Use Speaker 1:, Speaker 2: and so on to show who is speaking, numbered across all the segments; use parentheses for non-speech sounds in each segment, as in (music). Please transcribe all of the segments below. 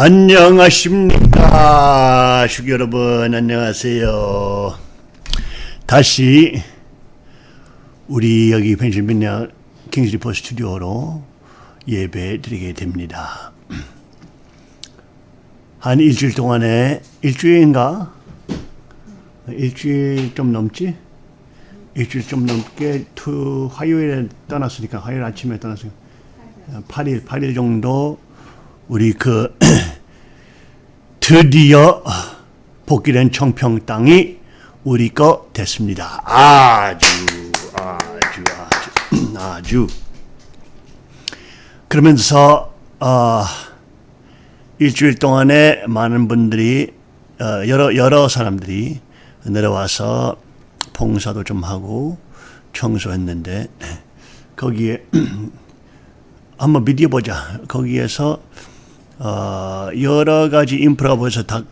Speaker 1: 안녕하십니까 슈 여러분. 안녕하세요. 다시 우리 여기 펜실베니아 King's Report 스튜디오로 예배 드리게 됩니다. 한 일주일 동안에 일주일인가? 일주일 좀 넘지? 일주일 좀 넘게 투 화요일에 떠났으니까 화요일 아침에 떠났으니까 8일 8일 정도 우리 그 (clears throat) 드디어 복귀된 청평 땅이 우리 거 됐습니다. 아주 아주 아주 (clears throat) 아주 그러면서 어, 일주일 동안에 많은 분들이 어, 여러 여러 사람들이 내려와서 봉사도 좀 하고 청소했는데 거기에 (clears throat) 한번 미디어 보자. 거기에서 어, 여러 가지 인프라가 벌써 다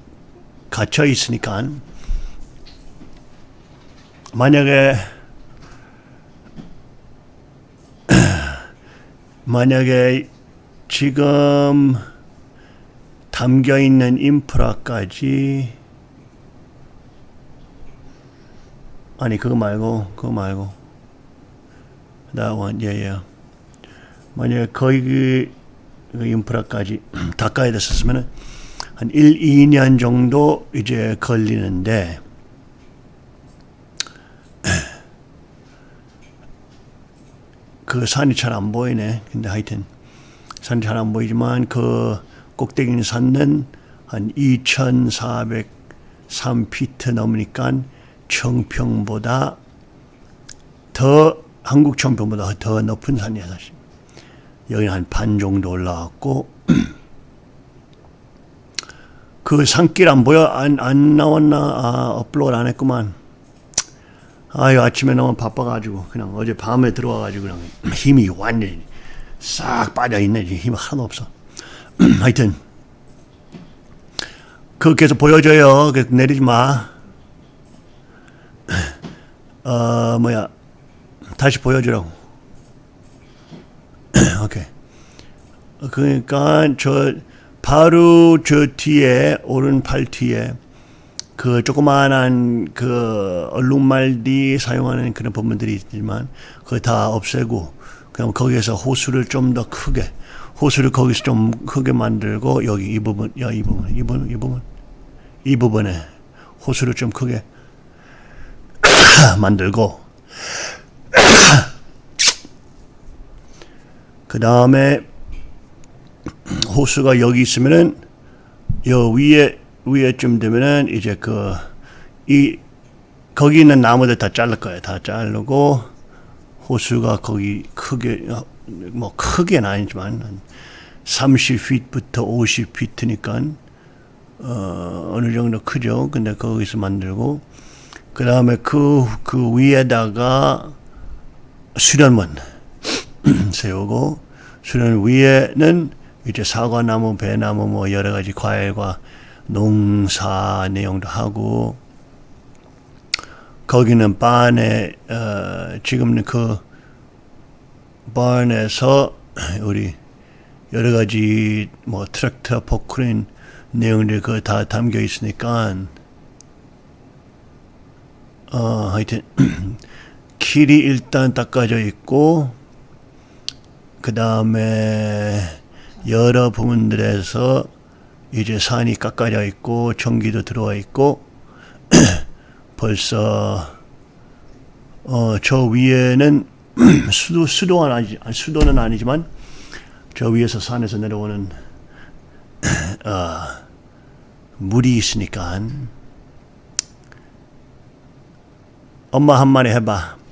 Speaker 1: 갇혀 있으니까 만약에 (clears throat) 만약에 지금 담겨 있는 인프라까지 아니 그거 말고 그거 말고. 나원 예예. 만약에 거기 그 인프라까지 다 까야 됐었으면 한 1, 2년 정도 이제 걸리는데 (clears throat) 그 산이 잘 안 보이네. 근데 하여튼 산이 잘 안 보이지만 그 꼭대기 산은 한 2,403피트 넘으니까 청평보다 더 한국 청평보다 더 높은 산이야 사실. 여기 한 반 정도 올라왔고 (clears throat) 그 산길 안 보여? 안, 안 나왔나? 아, 업로드 안 했구만. 아유, 아침에 너무 바빠가지고, 그냥 어제 밤에 들어와가지고, 그냥 (clears throat) 힘이 완전히 싹 빠져있네. 힘이 하나도 없어. (clears throat) 하여튼, 그거 계속 보여줘요. 내리지 마. 어, 뭐야. 다시 보여주라고. (clears throat) 오케이. 그러니까 저 바로 저 뒤에 오른팔 뒤에 그 조그마한 그 얼룩말디 사용하는 그런 부분들이 있지만 그거 다 없애고 그냥 거기에서 호수를 좀 더 크게 호수를 거기서 좀 크게 만들고 여기 이 부분 야 이 부분 이 부분 이 부분 이 부분에 호수를 좀 크게 (clears throat) 만들고 (clears throat) 그 다음에 호수가 여기 있으면은 요 위에 위에쯤 되면은 이제 그 이 거기 있는 나무들 다 자를 거예요. 다 자르고 호수가 거기 크게 뭐 크게는 아니지만 30피트부터 50피트니까 어, 어느 정도 크죠. 근데 거기서 만들고 그 다음에 그, 그 위에다가 수련문 (clears throat) 세우고 수련 위에는 이제 사과나무, 배나무 뭐 여러 가지 과일과 농사 내용도 하고 거기는 반에 어, 지금은 그 반에서 (clears throat) 우리 여러 가지 뭐 트랙터, 포크린 내용들이 그다 담겨 있으니까 어 하여튼 (clears throat) 길이 일단 닦아져 있고 그 다음에 여러 부분들에서 이제 산이 깎아져 있고 전기도 들어와 있고 (clears throat) 벌써 어, 저 위에는 (clears throat) 수도 수도는 아니 수도는 아니지만 저 위에서 산에서 내려오는 (clears throat) 어, 물이 있으니까 엄마 한 마리 해봐.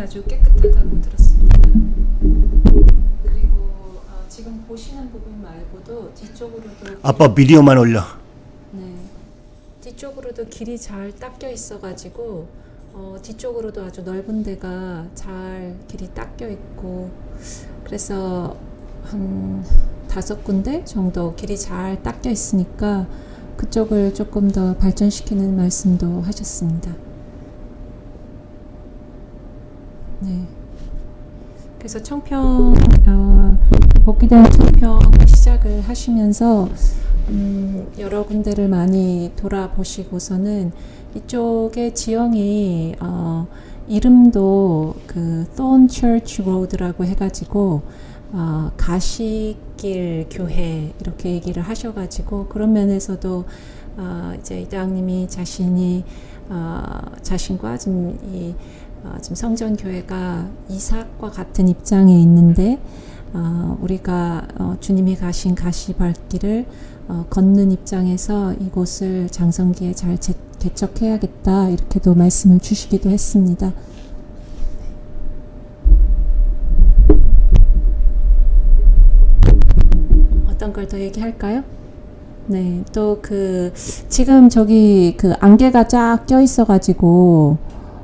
Speaker 2: 아주 깨끗하다고 들었습니다. 그리고 어, 지금 보시는 부분 말고도 뒤쪽으로도
Speaker 1: 아빠 비디오만 올려.
Speaker 2: 네. 뒤쪽으로도 길이 잘 닦여 있어가지고 어, 뒤쪽으로도 아주 넓은 데가 잘 길이 닦여 있고 그래서 한 다섯 군데 정도 길이 잘 닦여 있으니까 그쪽을 조금 더 발전시키는 말씀도 하셨습니다. 네. 그래서 청평 어, 복귀된 청평 시작을 하시면서 음, 여러 군데를 많이 돌아보시고서는 이쪽의 지형이 어, 이름도 그 Thorn Church Road라고 해가지고 어, 가시길 교회 이렇게 얘기를 하셔가지고 그런 면에서도 어, 이제 이대왕님이 자신이 어, 자신과 지금 이 어, 지금 성전 교회가 이삭과 같은 입장에 있는데 어, 우리가 어, 주님이 가신 가시발길을 어, 걷는 입장에서 이곳을 장성기에 잘 제, 개척해야겠다 이렇게도 말씀을 주시기도 했습니다. 어떤 걸 더 얘기할까요? 네, 또 그 지금 저기 그 안개가 쫙 껴 있어가지고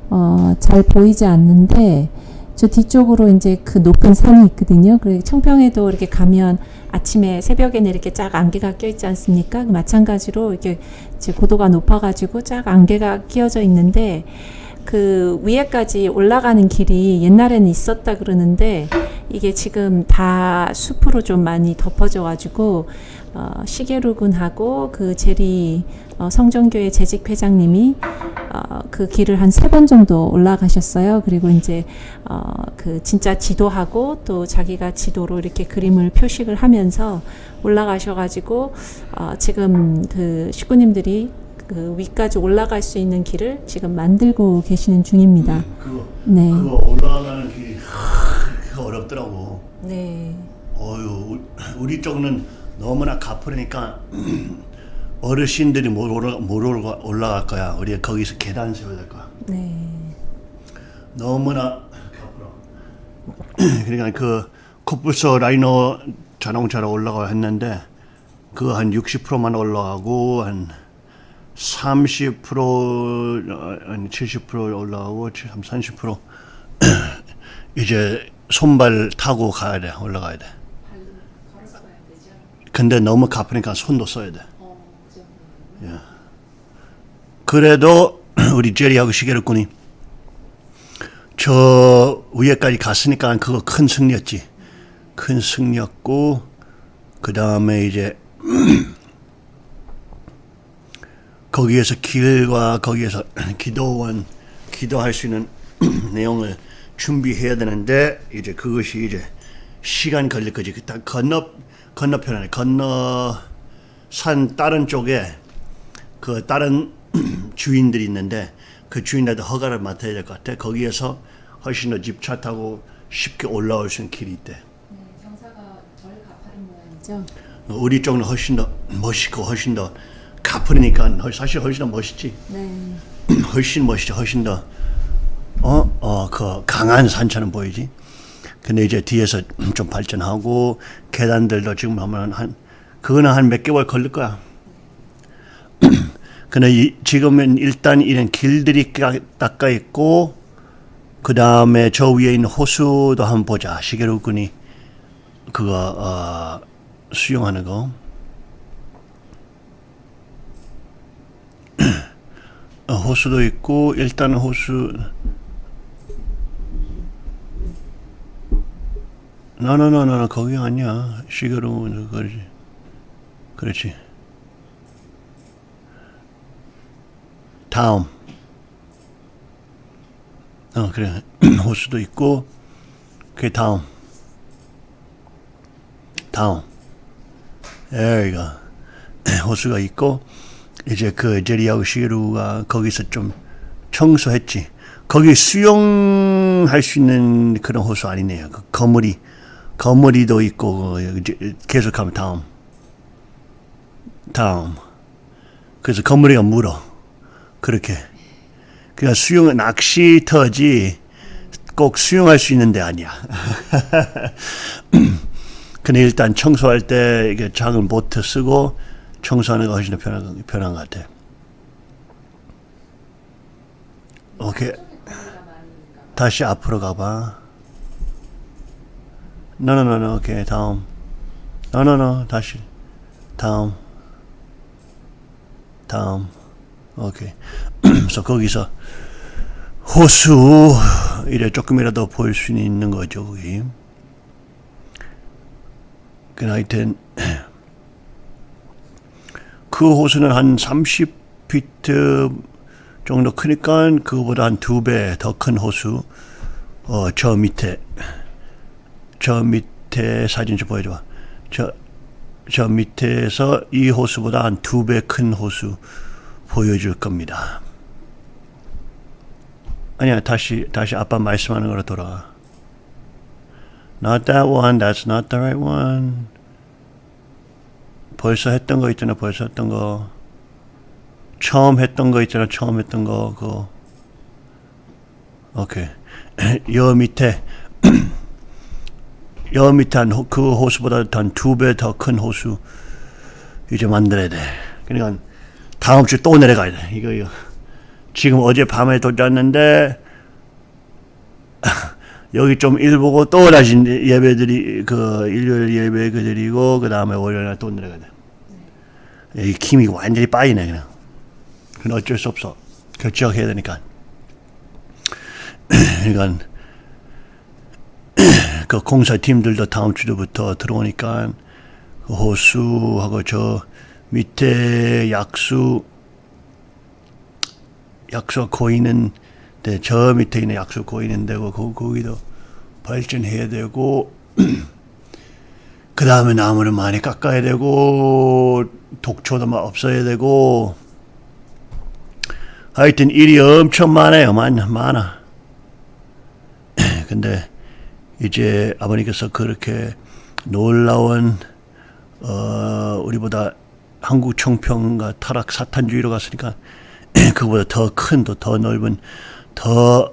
Speaker 2: 어, 잘 보이지 않는데 저 뒤쪽으로 이제 그 높은 산이 있거든요. 그리고 청평에도 이렇게 가면 아침에 새벽에는 이렇게 쫙 안개가 껴 있지 않습니까? 마찬가지로 이렇게 이제 고도가 높아가지고 쫙 안개가 끼어져 있는데 그 위에까지 올라가는 길이 옛날에는 있었다 그러는데 이게 지금 다 숲으로 좀 많이 덮어져 가지고 어, 시계루군하고 그 제리 어, 성전교회 재직 회장님이 어, 그 길을 한 세 번 정도 올라가셨어요. 그리고 이제 어, 그 진짜 지도하고 또 자기가 지도로 이렇게 그림을 표식을 하면서 올라가셔가지고 어, 지금 그 식구님들이 그 위까지 올라갈 수 있는 길을 지금 만들고 계시는 중입니다.
Speaker 1: 그거
Speaker 2: 네,
Speaker 1: 그거 올라가는 길이 하, 그거 어렵더라고.
Speaker 2: 네,
Speaker 1: 어유 우- 우리 쪽은 너무나 가파르니까 어르신들이 못 올라 못 올라- 올라갈 거야. 우리가 거기서 계단 세워야 될 거야.
Speaker 2: 네,
Speaker 1: 너무나. (clears throat) 그러니까 그 코뿔소 라이너 자동차로 올라가 했는데 그 한 60%만 올라가고 한 30% 어, 아니 70% 올라가고 30% (clears throat) 이제 손발 타고 가야 돼 올라가야 돼. 근데 너무 가쁘니까 손도 써야 돼. 예. 그래도 (clears throat) 우리 제리하고 시계르꾼이 저 위에까지 갔으니까 그거 큰 승리였지. 큰 승리였고 그 다음에 이제 (clears throat) 거기에서 길과 거기에서 (clears throat) 기도원 기도할 수 있는 내용을 준비해야 되는데 이제 그것이 이제 시간 걸릴 거지. 딱 건너 건너편에 건너 산 다른 쪽에 그 다른 (clears throat) 주인들이 있는데 그 주인한테 허가를 맡아야 될 것 같아. 거기에서 훨씬 더 집차 타고 쉽게 올라올 수 있는 길이 있대.
Speaker 2: 경사가 덜 가파른 모양이죠.
Speaker 1: 우리 쪽은 훨씬 더 멋있고 훨씬 더 가파르니까 훨- 사실 훨씬 더 멋있지.
Speaker 2: 네, (clears throat)
Speaker 1: 훨씬 멋있죠. 훨씬 더 어, 어, 그 강한 산처럼 보이지. 근데 이제 뒤에서 (clears throat) 좀 발전하고 계단들도 지금 하면 한 그거는 한 몇 개월 걸릴 거야. 이, 지금은 일단 이런 길들이 까- 닦아 있고 그 다음에 저 위에 있는 호수도 한번 보자. 시계로 군이 그거 어, 수영하는 거. (clears throat) 어, 호수도 있고 일단 호수 나나나나 거기 아니야 시계로 그렇지 그렇지 다음 어 그래 (clears throat) 호수도 있고 그 다음 다음 여기가 호수가 (clears throat) 있고 이제 그 제리하고 시루가 거기서 좀 청소했지. 거기 수영할 수 있는 그런 호수 아니네요. 그 거머리, 거머리도 있고 그 계속하면 다음, 다음. 그래서 거머리가 물어. 그렇게. 그러니까 수영 낚시터지 꼭 수영할 수 있는 데 아니야. (laughs) 근데 일단 청소할 때 이게 작은 보트 쓰고 청소하는 거 훨씬 더 편한, 편한 것 같아. 오케이. 다시 앞으로 가봐. no no no no 오케이 다음. 노노노 다시 다음. 다음. 오케이. (clears throat) 그래서 거기서 호수 이래 조금이라도 볼수 있는 거죠 거기. 그 하여튼 (clears throat) 그 호수는 한 30피트 정도 크니까 그거보다 한 두 배 더 큰 호수 어 저 밑에 저 밑에 사진 좀 보여줘 봐. 저, 저 밑에서 이 호수보다 한 두 배 큰 호수 보여줄 겁니다. 아니야, 다시, 다시 아빠 말씀하는 거로 돌아와. Not that one, that's not the right one. 벌써 했던 거 있잖아, 벌써 했던 거. 처음 했던 거 있잖아, 처음 했던 거, 그거. 오케이. (clears throat) 여 밑에, (clears throat) 여 밑에 한, 호- 그 호수보다 한 두 배 더 큰 호수 이제 만들어야 돼. 그러니까 다음 주 또 내려가야 돼. 이거, 이거. 지금 어제 밤에 도착했는데, (laughs) 여기 좀 일 보고 또 다시 예배들이, 그, 일요일 예배 그 드리고, 그 다음에 월요일날 또 내려가야 돼. 이 힘이 완전히 빠지네, 그냥. 그건 어쩔 수 없어. 결정해야 되니까. (clears throat) 그러니까, (clears throat) 그 공사팀들도 다음 주부터 들어오니까 그 호수하고 저 밑에 약수 약수 고이는 데, 저 밑에 있는 약수 고이는 데고 거, 거기도 발전해야 되고 (clears throat) 그 다음에 나무를 많이 깎아야 되고 독초도 막 없어야 되고 하여튼 일이 엄청 많아요. 많, 많아. (clears throat) 근데 이제 아버님께서 그렇게 놀라운 어 우리보다 한국 청평과 타락 사탄주의로 갔으니까 (clears throat) 그보다 더 큰 더 더 넓은 더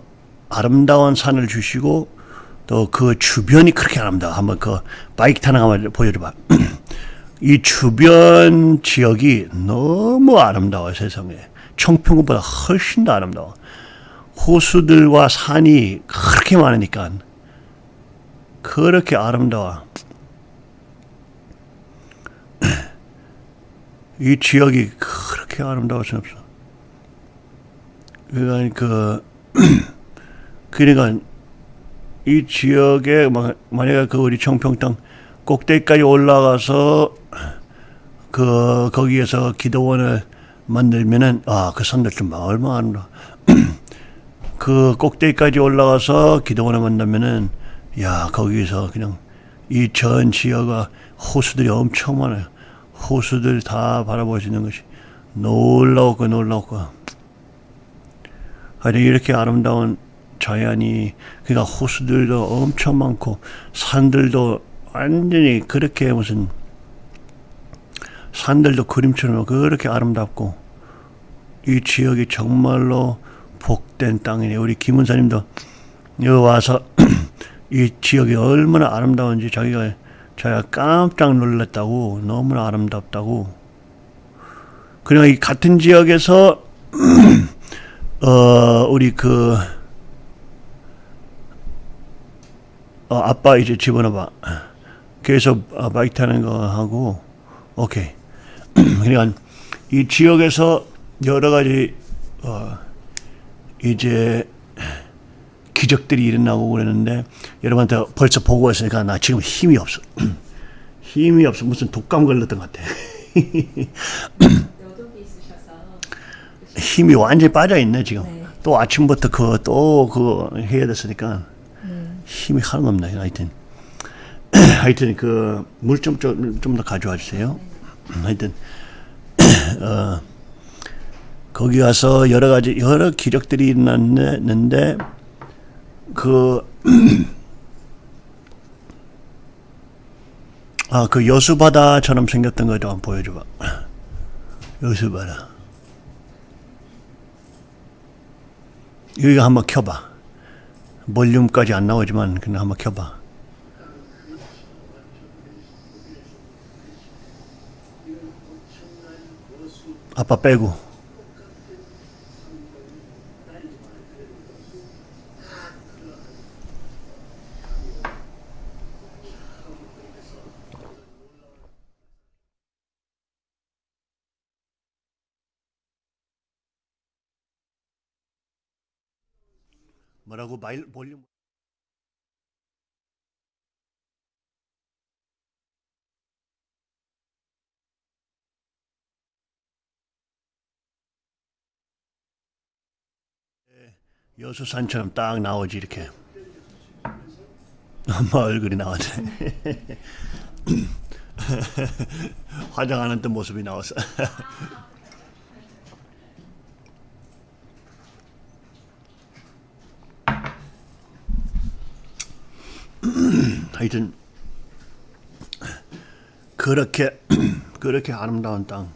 Speaker 1: 아름다운 산을 주시고 또 그 주변이 그렇게 아름다워. 한번 그 바이크 타는 거 한번 보여줘봐. (clears throat) 이 주변 지역이 너무 아름다워 세상에. 청평보다 훨씬 더 아름다워. 호수들과 산이 그렇게 많으니까 그렇게 아름다워. (clears throat) 이 지역이 그렇게 아름다울 수 없어. 그러니까 그 (clears throat) 그러니까 이 지역에 막 만약에 그 우리 청평 땅 꼭대기까지 올라가서 그 거기에서 기도원을 만들면은 아 그 산들 좀 얼마나 아름다워. (clears throat) 그 꼭대기까지 올라가서 기도원을 만들면은 야 거기서 그냥 이 전 지역가 호수들이 엄청 많아요. 호수들 다 있는 것이 놀라웠고 놀라웠고 하여튼 이렇게 아름다운 자연이 그러니까 호수들도 엄청 많고 산들도 완전히 그렇게 무슨 산들도 그림처럼 그렇게 아름답고 이 지역이 정말로 복된 땅이네. 우리 김은사님도 여기 와서 (clears throat) 이 지역이 얼마나 아름다운지 자기가 자기가 깜짝 놀랐다고 너무나 아름답다고. 그러나 이 같은 지역에서 (clears throat) 어 우리 그 어, 아빠 이제 집어넣어봐. 계속 아, 바이크 타는 거 하고 오케이. (clears throat) 그러니까 이 지역에서 여러 가지 어, 이제 기적들이 일어나고 그러는데 여러분한테 벌써 보고 있으니까 나 지금 힘이 없어. (clears throat) 힘이 없어. 무슨 독감 걸렸던 것 같아. (clears throat) 힘이 완전히 빠져 있네 지금.
Speaker 2: 네.
Speaker 1: 또 아침부터 그 또 그 해야 됐으니까 힘이 하나도 없네. 하여튼 (clears throat) 하여튼 그 물 좀 좀 좀 더 가져와 주세요. 하여튼 어 거기 가서 여러 가지 여러 기적들이 일어났는데 그 (clears throat) 아, 그 여수바다처럼 생겼던 거 좀 보여줘봐. (clears throat) 여수바다. 여기 한번 켜봐. 볼륨까지 안 나오지만 그냥 한번 켜봐. 아빠 빼고. 뭐라고 마일 볼륨 여수산처럼 딱 나오지 이렇게. (laughs) 엄마 얼굴이 나왔네. (laughs) 화장하는 듯 모습이 나왔어 (laughs) (clears throat) 하여튼 그렇게 (clears throat) 그렇게 아름다운 땅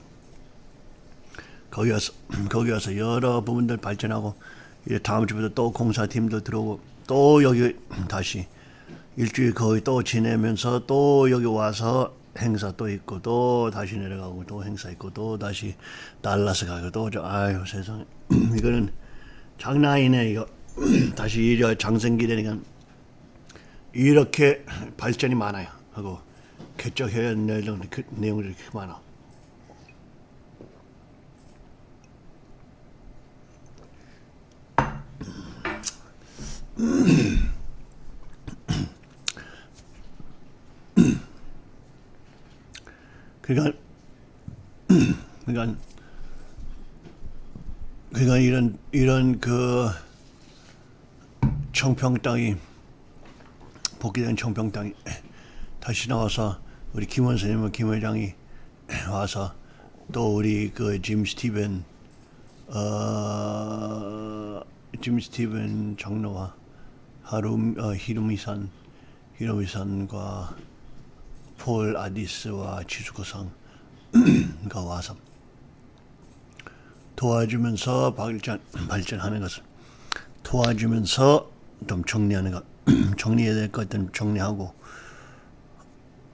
Speaker 1: 거기 와서 (clears throat) 거기 와서 여러 부분들 발전하고 이제 다음 주부터 또 공사팀도 들어오고 또 여기 다시 일주일 거의 또 지내면서 또 여기 와서 행사 또 있고 또 다시 내려가고 또 행사 있고 또 다시 달라스 가고 또 저 아유 세상에. 이거는 장난 아니네 이거. 다시 이제 장생기 되니까 이렇게 발전이 많아요. 하고 개척해야 할 내용, 그 내용들이 이렇게 많아. 그러니까 그러니까 그러니까 이런 이런 그 청평 땅이 복귀된 청평 땅이 다시 나와서 우리 김 원 선생님과 김 회장이 와서 또 우리 그 짐 스티븐 어 짐 스티븐 장로와 하루 어, 히로미산 히로미산과 폴 아디스와 지수고상가 와서 도와주면서 발전 발전하는 것을 도와주면서 좀 정리하는 것 (clears throat) 정리해야 될 것들 정리하고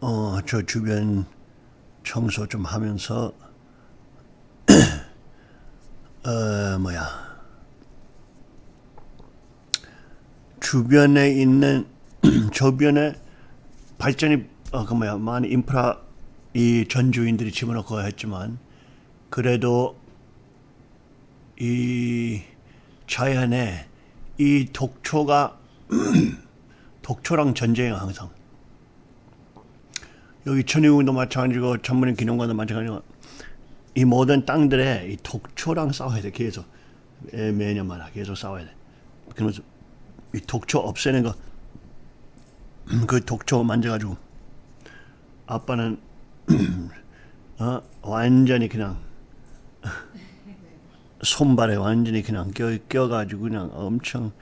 Speaker 1: 어 저 주변 청소 좀 하면서 (clears throat) 어 뭐야. 주변에 있는 (clears throat) 주변에 발전이 어, 그 뭐야, 많은 인프라 이 전주인들이 집어넣고 했지만 그래도 이 자연에 이 독초가 독초랑 전쟁이 항상. 여기 천의궁도 마찬가지고 천문인 기념관도 마찬가지고 이 모든 땅들에 이 독초랑 싸워야 돼 계속. 매- 매년마다 계속 싸워야 돼. 그러면서 이 독초 없애는 거 그 독초 만져가지고 아빠는 (clears throat) 어, 완전히 그냥 (laughs) 손발에 완전히 그냥 껴, 껴가지고 그냥 엄청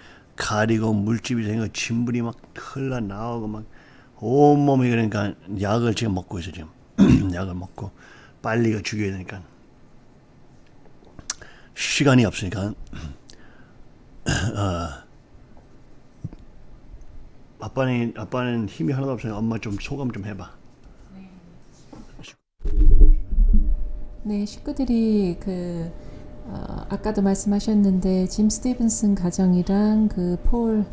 Speaker 1: 가리고 물집이 생겨 진물이 막 흘러나오고 막 온몸이 그러니까 약을 지금 먹고 있어 지금. (clears throat) 약을 먹고 빨리 가 죽여야 되니까. 시간이 없으니까. (clears throat) 어, 아빠는 아빠는 힘이 하나도 없으니까 엄마 좀 소감 좀 해봐.
Speaker 2: 네, 식구들이 그 어, 아까도 말씀하셨는데 짐 스티븐슨 가정이랑 그폴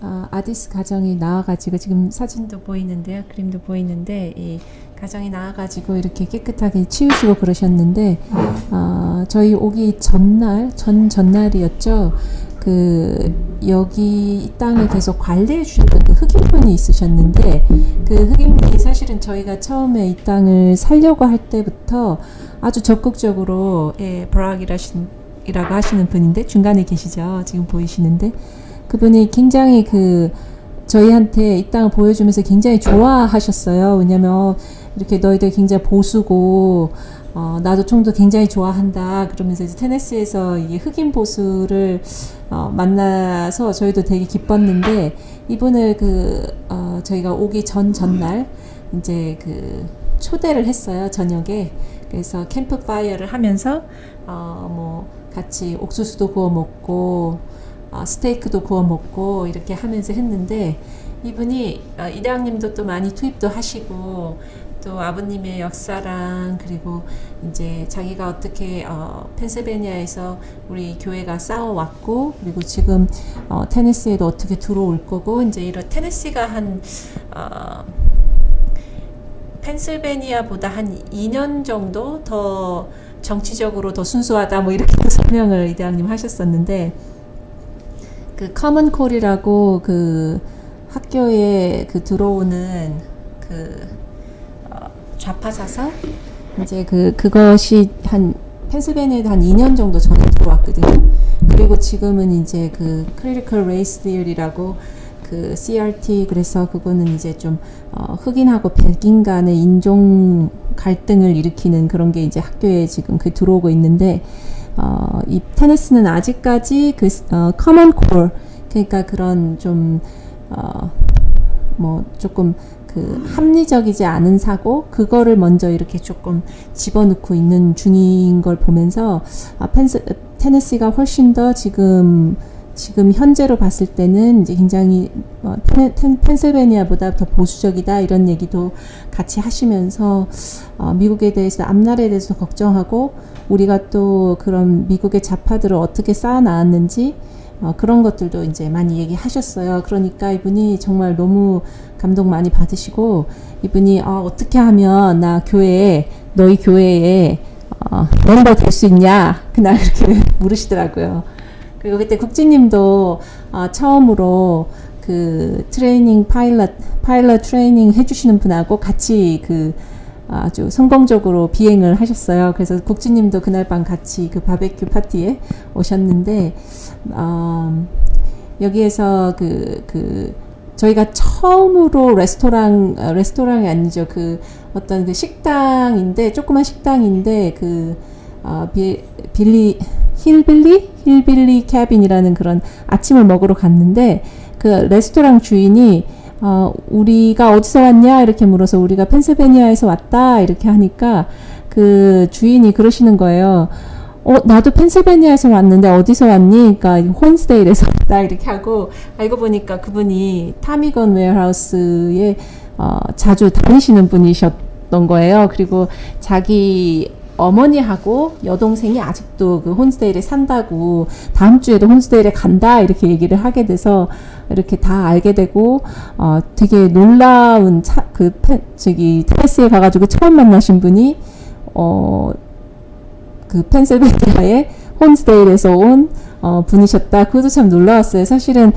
Speaker 2: 아, 아디스 가정이 나와가지고 지금 사진도 보이는데요, 그림도 보이는데 이 가정이 나와가지고 이렇게 깨끗하게 치우시고 그러셨는데 어, 저희 오기 전날 전 전날이었죠. 그 여기 이 땅을 계속 관리해 주셨던 그 흑인분이 있으셨는데 그 흑인분이 사실은 저희가 처음에 이 땅을 살려고 할 때부터 아주 적극적으로 예, 브락이라고 하시는 분인데 중간에 계시죠. 지금 보이시는데. 그분이 굉장히 그 저희한테 이 땅을 보여주면서 굉장히 좋아하셨어요. 왜냐면 어, 이렇게 너희들 굉장히 보수고 어, 나도 총도 굉장히 좋아한다. 그러면서 이제 테네시에서 이 흑인 보수를 어, 만나서 저희도 되게 기뻤는데 이분을 그 어, 저희가 오기 전 전날 이제 그 초대를 했어요 저녁에. 그래서 캠프 파이어를 하면서 어, 뭐 같이 옥수수도 구워 먹고 어, 스테이크도 구워 먹고 이렇게 하면서 했는데 이분이 어, 이대왕님도 또 많이 투입도 하시고 또 아버님의 역사랑 그리고 이제 자기가 어떻게 어, 펜실베니아에서 우리 교회가 싸워왔고 그리고 지금 어, 테네시에도 어떻게 들어올 거고 이제 이런 테네시가 한 어, 펜실베니아보다 한 2년 정도 더 정치적으로 더 순수하다 뭐 이렇게 또 (laughs) 설명을 이대왕님 하셨었는데 그 Common Core라고 그 학교에 그 들어오는 그 어, 좌파 사설 이제 그 그것이 한 펜실베니아에도 한 2년 정도 전에 들어왔거든요. 그리고 지금은 이제 그 critical race theory라고 그 CRT 그래서 그거는 이제 좀 어, 흑인하고 백인 간의 인종 갈등을 일으키는 그런 게 이제 학교에 지금 그 들어오고 있는데 어, 이 테네스는 아직까지 그 어, common 그러니까 그런 좀 어, 뭐 조금 그 합리적이지 않은 사고 그거를 먼저 이렇게 조금 집어넣고 있는 중인 걸 보면서 아, 펜스, 테네시가 훨씬 더 지금 지금 현재로 봤을 때는 이제 굉장히 어, 펜, 펜, 펜실베니아보다 더 보수적이다 이런 얘기도 같이 하시면서 어, 미국에 대해서 앞날에 대해서 걱정하고 우리가 또 그런 미국의 좌파들을 어떻게 쌓아 나왔는지 어, 그런 것들도 이제 많이 얘기하셨어요. 그러니까 이분이 정말 너무 감동 많이 받으시고 이분이 어, 어떻게 하면 나 교회에 너희 교회에 어, 멤버 될 수 있냐 (laughs) 그날 이렇게 (laughs) 물으시더라고요. 그리고 그때 국진님도 어, 처음으로 그 트레이닝 파일럿 파일럿 트레이닝 해주시는 분하고 같이 그 아주 성공적으로 비행을 하셨어요. 그래서 국진님도 그날 밤 같이 그 바베큐 파티에 오셨는데 어, 여기에서 그, 그, 저희가 처음으로 레스토랑, 어, 레스토랑이 아니죠. 그 어떤 그 식당인데, 조그만 식당인데, 그, 어, 비, 빌리, 힐빌리? 힐빌리 캐빈이라는 그런 아침을 먹으러 갔는데, 그 레스토랑 주인이 어, 우리가 어디서 왔냐? 이렇게 물어서 우리가 펜실베니아에서 왔다. 이렇게 하니까 그 주인이 그러시는 거예요. 어, 나도 펜실베니아에서 왔는데 어디서 왔니? 그러니까 혼스데일에서 (laughs) 왔다. 이렇게 하고 알고 보니까 그분이 타미건 웨어하우스에 어, 자주 다니시는 분이셨던 거예요. 그리고 자기 어머니하고 여동생이 아직도 그 혼스데일에 산다고 다음 주에도 혼스데일에 간다 이렇게 얘기를 하게 돼서 이렇게 다 알게 되고 어 되게 놀라운 차, 그 펜, 저기 테네시에 가가지고 처음 만나신 분이 어 그 펜실베니아의 혼스데일에서 온 어, 분이셨다. 그것도 참 놀라웠어요. 사실은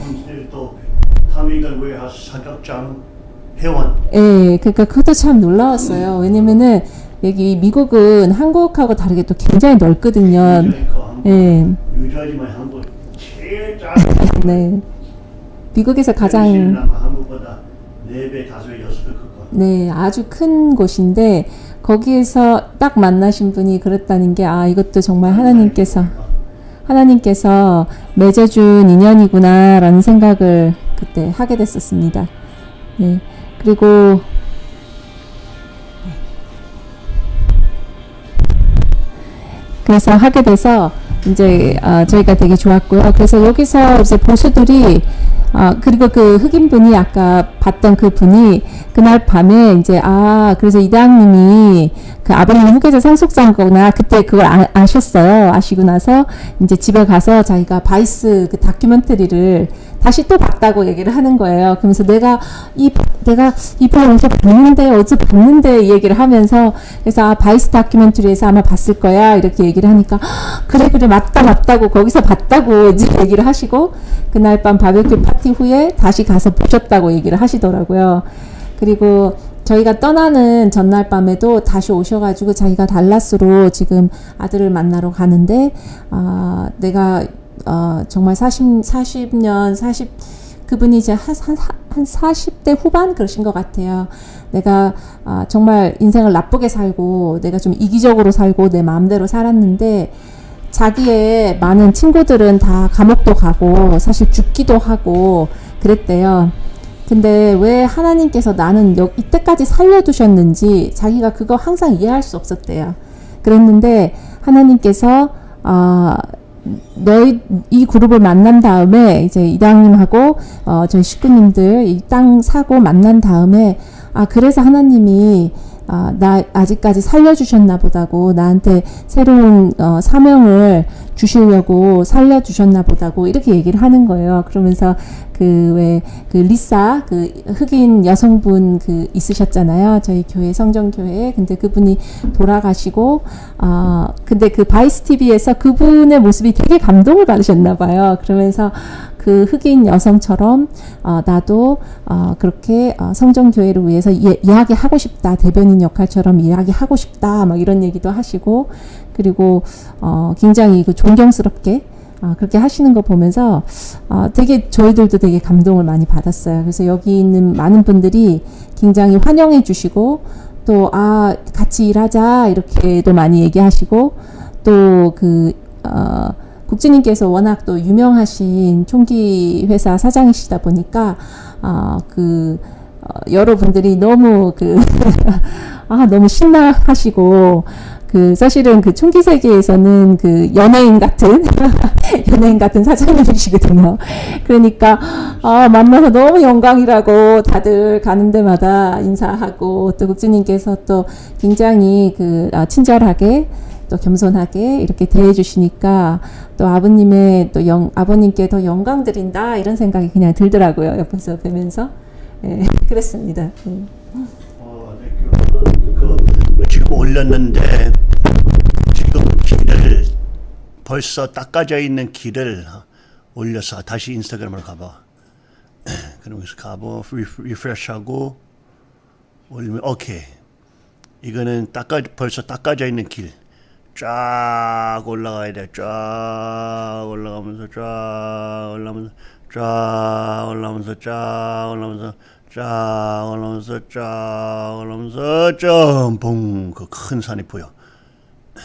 Speaker 1: 회원
Speaker 2: 예, 그러니까 그것도 참 놀라웠어요. 왜냐면은 여기 미국은 한국하고 다르게 또 굉장히 넓거든요. 예, (laughs) 네. 미국에서 가장
Speaker 1: 한국보다 4배, 5배, 6배 크고
Speaker 2: 네, 아주 큰 곳인데 거기에서 딱 만나신 분이 그랬다는 게 아, 이것도 정말 하나님께서 하나님께서 맺어준 인연이구나 라는 생각을 그때 하게 됐었습니다. 네. 그리고 그래서 하게 돼서 이제 어, 저희가 되게 좋았고요. 그래서 여기서 이제 보수들이 아 그리고 그 흑인 분이 아까 봤던 그 분이 그날 밤에 이제 아 그래서 이대왕님이 그 아버님 후계자 상속자거나 그때 그걸 아, 아셨어요. 아시고 나서 이제 집에 가서 자기가 Vice 그 다큐멘터리를 다시 또 봤다고 얘기를 하는 거예요. 그러면서 내가 이 내가 이번에 어디서 봤는데 어제 봤는데 이 얘기를 하면서 그래서 아 Vice 다큐멘터리에서 아마 봤을 거야 이렇게 얘기를 하니까 그래 그래 맞다 맞다고 거기서 봤다고 이제 얘기를 하시고 그날 밤 바베큐 파티 후에 다시 가서 보셨다고 얘기를 하시더라고요. 그리고 저희가 떠나는 전날 밤에도 다시 오셔가지고 자기가 달라스로 지금 아들을 만나러 가는데 아 내가 어, 정말 40, 40년, 40, 그분이 이제 한, 한, 한 40대 후반 그러신 것 같아요. 내가 아, 정말 인생을 나쁘게 살고 내가 좀 이기적으로 살고 내 마음대로 살았는데 자기의 많은 친구들은 다 감옥도 가고 사실 죽기도 하고 그랬대요. 근데 왜 하나님께서 나는 여, 이때까지 살려두셨는지 자기가 그거 항상 이해할 수 없었대요. 그랬는데 하나님께서 아 너희 이 그룹을 만난 다음에 이제 이당님하고 어 저희 식구님들 이 땅 사고 만난 다음에 아 그래서 하나님이 아, 나 아직까지 살려주셨나 보다고 나한테 새로운 어, 사명을 주시려고 살려주셨나 보다고 이렇게 얘기를 하는 거예요. 그러면서 그 왜그 리사 그 흑인 여성분 그 있으셨잖아요. 저희 교회 성정교회에 근데 그분이 돌아가시고 아 어, 근데 그 Vice TV에서 그분의 모습이 되게 감동을 받으셨나 봐요. 그러면서 그 흑인 여성처럼 어, 나도 어, 그렇게 어, 성전교회를 위해서 이, 이야기하고 싶다 대변인 역할처럼 이야기하고 싶다 막 이런 얘기도 하시고 그리고 어, 굉장히 그 존경스럽게 아, 그렇게 하시는 거 보면서 아, 되게 저희들도 되게 감동을 많이 받았어요. 그래서 여기 있는 많은 분들이 굉장히 환영해 주시고 또 아 같이 일하자 이렇게도 많이 얘기하시고 또그 어, 국진님께서 워낙 또 유명하신 총기 회사 사장이시다 보니까 어, 그 어, 여러분들이 너무 그 (laughs) 아 너무 신나하시고 그 사실은 그 총기 세계에서는 그 연예인 같은 (laughs) 연예인 같은 사장님이시거든요. 그러니까 아 만나서 너무 영광이라고 다들 가는 데마다 인사하고 또 국주님께서 또 굉장히 그 아, 친절하게 또 겸손하게 이렇게 대해 주시니까 또 아버님의 또 영, 아버님께 더 영광 드린다 이런 생각이 그냥 들더라고요. 옆에서 뵈면서 예, (laughs) 그랬습니다. 예.
Speaker 1: 어, 네, 그, 그, 지금 올렸는데 지금 길을 벌써 닦아져 있는 길을 올려서 다시 인스타그램으로 가봐. (clears throat) 그러면서 가보 리프레시하고 올리면 오케이. 이거는 닦아 벌써 닦아져 있는 길. 쫙 올라가야 돼. 쫙 올라가면서 쫙 올라가면서 쫙 올라가면서 쫙 올라가면서 쫙 올라가면서 쫙 올라가면서 점봉 그큰 산이 보여.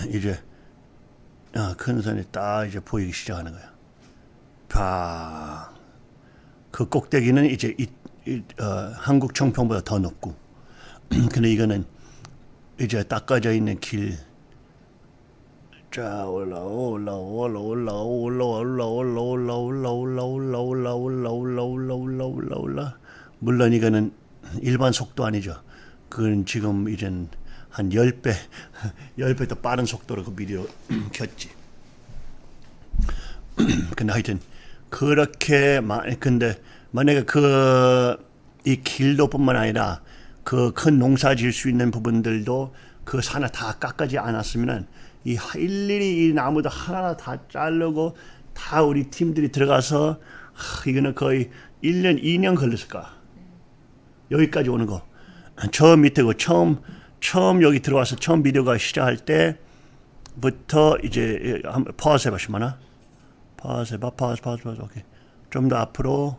Speaker 1: 이제 아, 큰 산이 딱 이제 보이기 시작하는 거야. 팍. 그 꼭대기는 이제 이, 이, 어, 한국 청평보다 더 높고. (clears throat) 근데 이거는 이제 닦아져 있는 길. 자 올라 올라 올라 올라 올라 올라 올라 올라 올라 올라 올라 올라 올라 올라 올라 올라 올라 올라 물론 이거는 일반 속도 아니죠. 그건 지금 이젠 한 10배, 10배 더 빠른 속도로 그 비디오 켰지. 근데 하여튼 그렇게 마, 근데 만약에 그 이 길도뿐만 아니라 그 큰 농사 지을 수 있는 부분들도 그 산을 다 깎아지 않았으면은 이 일일이 이 나무도 하나하나 다 자르고 다 우리 팀들이 들어가서 하, 이거는 거의 1년, 2년 걸렸을 거야. 여기까지 오는 거. 처음 밑에고 처음 처음 여기 들어와서 처음 비디오가 시작할 때부터 이제 한번 pause 해봐 시마나? pause 해봐 pause pause pause 오케이. 좀 더 앞으로.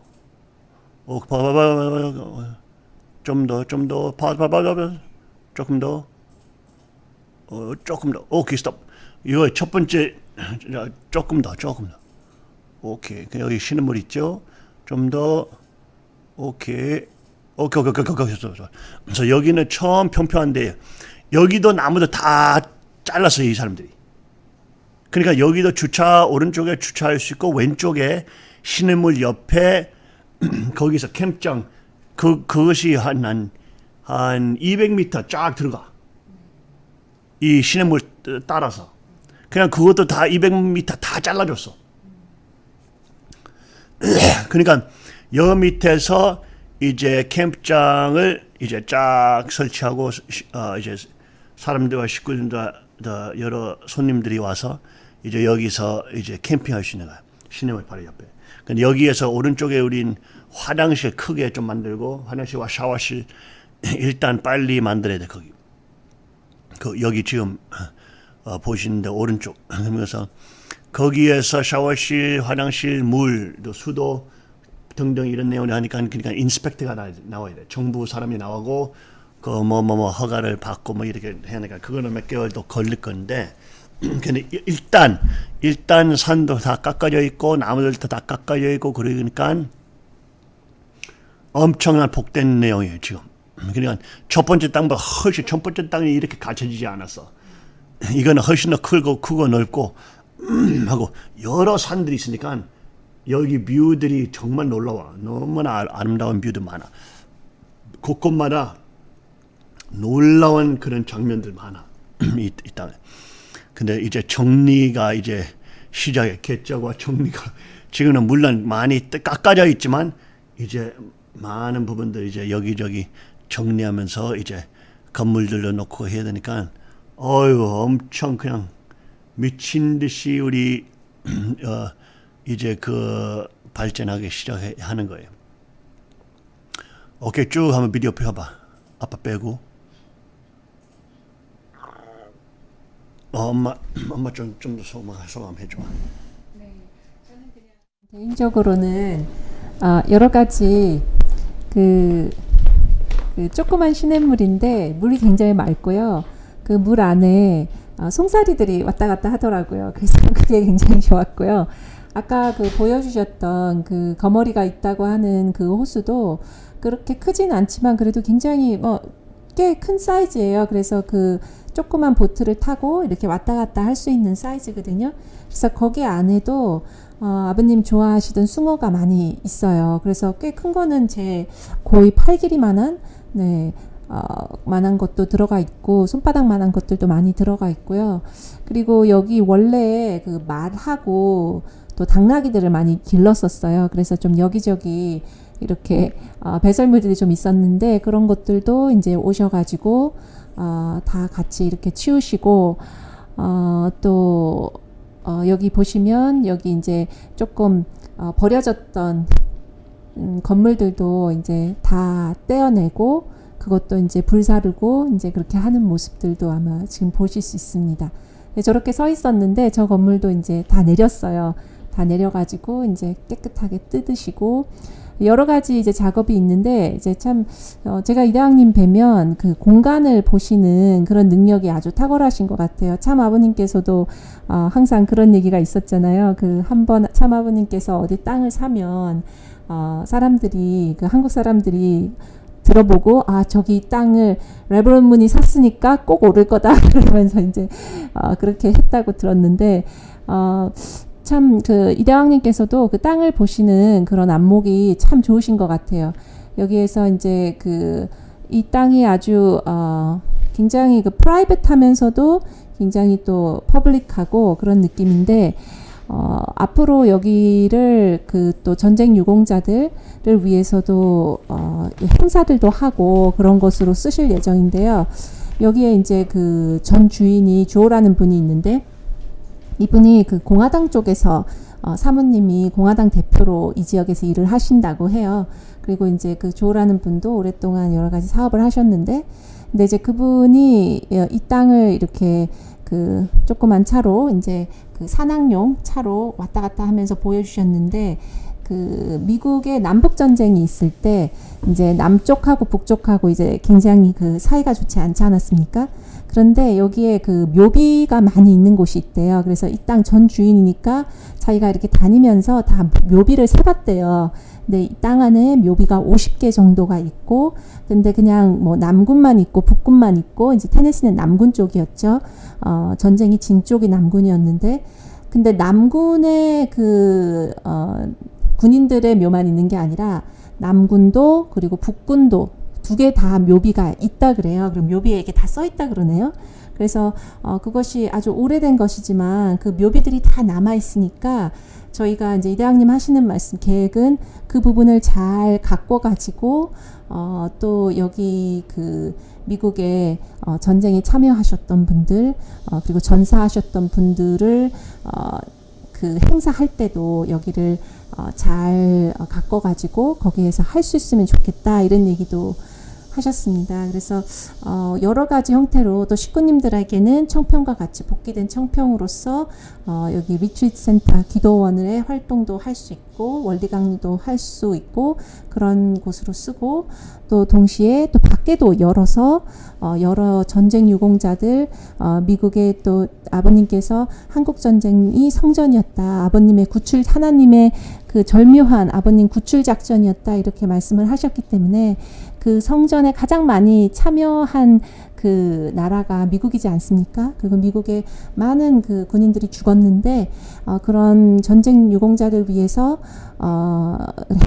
Speaker 1: 오 봐봐봐 좀더 좀더 pause pause pause 조금 더 어, 조금 더. 오케이 스톱. 이거 첫 번째 조금 더 조금 더. 오케이. 여기 쉬는 물 있죠? 좀 더. 오케이. 오케이, 오케이, 오케이, 오케이, 오케이. 그래서 여기는 처음 평평한데 여기도 나무도 다 잘랐어요, 이 사람들이. 그러니까 여기도 주차 오른쪽에 주차할 수 있고 왼쪽에 시냇물 옆에 (clears throat) 거기서 캠장 그 그것이 한 한 한 200m 쫙 들어가. 이 시냇물 따라서. 그냥 그것도 다 200m 다 잘라줬어. (clears throat) 그러니까 여 밑에서 이제 캠프장을 이제 쫙 설치하고 어 이제 사람들과 식구들과 여러 손님들이 와서 이제 여기서 이제 캠핑할 수 있는. 시내물 바로 옆에. 근데 여기에서 오른쪽에 우린 화장실 크게 좀 만들고 화장실과 샤워실 (clears throat) 일단 빨리 만들어야 돼 거기. 그 여기 지금 어, 보시는데 오른쪽 그래서 거기에서 샤워실, 화장실, 물, 또 수도 등등 이런 내용을 하니까 그러니까 인스펙터가 나, 나와야 돼. 정부 사람이 나오고 그 뭐 뭐 뭐 허가를 받고 뭐 이렇게 해야 되니까 그거는 몇 개월 도 걸릴 건데 (clears throat) 근데 일단 일단 산도 다 깎아져 있고 나무들도 다 깎아져 있고 그러니까 엄청난 복된 내용이에요 지금. 그러니까 첫 번째 땅보다 훨씬 첫 번째 땅이 이렇게 갖춰지지 않았어. 이거는 훨씬 더 크고 크고 넓고 하고 여러 산들이 있으니까 여기 view들이 정말 놀라워. 너무나 아름다운 view도 많아. 곳곳마다 놀라운 그런 장면들 많아. (clears throat) 이, 이 땅에. 근데 이제 정리가 이제 시작해. 개척과 정리가. 지금은 물론 많이 깎아져 있지만 이제 많은 부분들 이제 여기저기 정리하면서 이제 건물들로 놓고 해야 되니까 어유 엄청 그냥 미친 듯이 우리 (clears throat) 어 이제 그 발전하기 시작하는 거예요. 오케이 쭉 한번 비디오 펴봐. 아빠 빼고. 어, 엄마 (clears throat) 엄마 좀좀더 소감 소감 해줘.
Speaker 2: 개인적으로는 아, 여러 가지 그, 그 조그만 시냇물인데 물이 굉장히 맑고요. 그 물 안에 아, 송사리들이 왔다 갔다 하더라고요. 그래서 (laughs) 그게 굉장히 좋았고요. 아까 그 보여주셨던 그 거머리가 있다고 하는 그 호수도 그렇게 크진 않지만 그래도 굉장히 뭐 꽤 큰 사이즈예요. 그래서 그 조그만 보트를 타고 이렇게 왔다 갔다 할 수 있는 사이즈거든요. 그래서 거기 안에도 어, 아버님 좋아하시던 숭어가 많이 있어요. 그래서 꽤 큰 거는 제 거의 팔 길이만한 네, 어, 만한 것도 들어가 있고 손바닥 만한 것들도 많이 들어가 있고요. 그리고 여기 원래 그 말하고 또 당나귀들을 많이 길렀었어요. 그래서 좀 여기저기 이렇게 어, 배설물들이 좀 있었는데 그런 것들도 이제 오셔가지고 어, 다 같이 이렇게 치우시고 어, 또 어, 여기 보시면 여기 이제 조금 어, 버려졌던 음, 건물들도 이제 다 떼어내고 그것도 이제 불사르고 이제 그렇게 하는 모습들도 아마 지금 보실 수 있습니다. 네, 저렇게 서 있었는데 저 건물도 이제 다 내렸어요. 다 내려가지고 이제 깨끗하게 뜯으시고 여러 가지 이제 작업이 있는데 이제 참 어, 제가 이대왕님 뵈면 그 공간을 보시는 그런 능력이 아주 탁월하신 것 같아요. 참 아버님께서도 어, 항상 그런 얘기가 있었잖아요. 그 한번 참 아버님께서 어디 땅을 사면 어, 사람들이 그 한국 사람들이 들어보고 아 저기 땅을 레브론 문이 샀으니까 꼭 오를 거다 (laughs) 그러면서 이제 어, 그렇게 했다고 들었는데 어, 참 그 이대왕님께서도 그 땅을 보시는 그런 안목이 참 좋으신 것 같아요. 여기에서 이제 그 이 땅이 아주 어, 굉장히 그 프라이빗하면서도 굉장히 또 퍼블릭하고 그런 느낌인데 어, 앞으로 여기를 그 또 전쟁 유공자들을 위해서도 어, 행사들도 하고 그런 것으로 쓰실 예정인데요. 여기에 이제 그 전 주인이 조라는 분이 있는데 이분이 그 공화당 쪽에서 어, 사모님이 공화당 대표로 이 지역에서 일을 하신다고 해요. 그리고 이제 그 조라는 분도 오랫동안 여러 가지 사업을 하셨는데, 근데 이제 그분이 어, 이 땅을 이렇게 그 조그만 차로 이제 그 산악용 차로 왔다 갔다 하면서 보여주셨는데, 그 미국의 남북 전쟁이 있을 때 이제 남쪽하고 북쪽하고 이제 굉장히 그 사이가 좋지 않지 않았습니까? 그런데 여기에 그 묘비가 많이 있는 곳이 있대요. 그래서 이 땅 전 주인이니까 자기가 이렇게 다니면서 다 묘비를 세봤대요. 근데 이 땅 안에 묘비가 50개 정도가 있고, 근데 그냥 뭐 남군만 있고 북군만 있고, 이제 테네시는 남군 쪽이었죠. 어, 전쟁이 진 쪽이 남군이었는데, 근데 남군의 그, 어, 군인들의 묘만 있는 게 아니라 남군도 그리고 북군도 두 개 다 묘비가 있다 그래요. 그럼 묘비에 이게 다 써 있다 그러네요. 그래서 어, 그것이 아주 오래된 것이지만 그 묘비들이 다 남아 있으니까 저희가 이제 이대왕님 하시는 말씀 계획은 그 부분을 잘 갖고 가지고 어, 또 여기 그 미국의 어, 전쟁에 참여하셨던 분들 어, 그리고 전사하셨던 분들을 어, 그 행사할 때도 여기를 어, 잘 어, 갖고 가지고 거기에서 할 수 있으면 좋겠다 이런 얘기도 하셨습니다. 그래서 어, 여러 가지 형태로 또 식구님들에게는 청평과 같이 복귀된 청평으로서 어, 여기 retreat center 기도원의 활동도 할 수 있고 원리 강의도 할 수 있고 그런 곳으로 쓰고 또 동시에 또 밖에도 열어서 어, 여러 전쟁 유공자들 어, 미국의 또 아버님께서 한국 전쟁이 성전이었다 아버님의 구출 하나님의 그 절묘한 아버님 구출 작전이었다 이렇게 말씀을 하셨기 때문에 그 성전에 가장 많이 참여한 그 나라가 미국이지 않습니까? 그리고 미국의 많은 그 군인들이 죽었는데 어, 그런 전쟁 유공자들 위해서 어,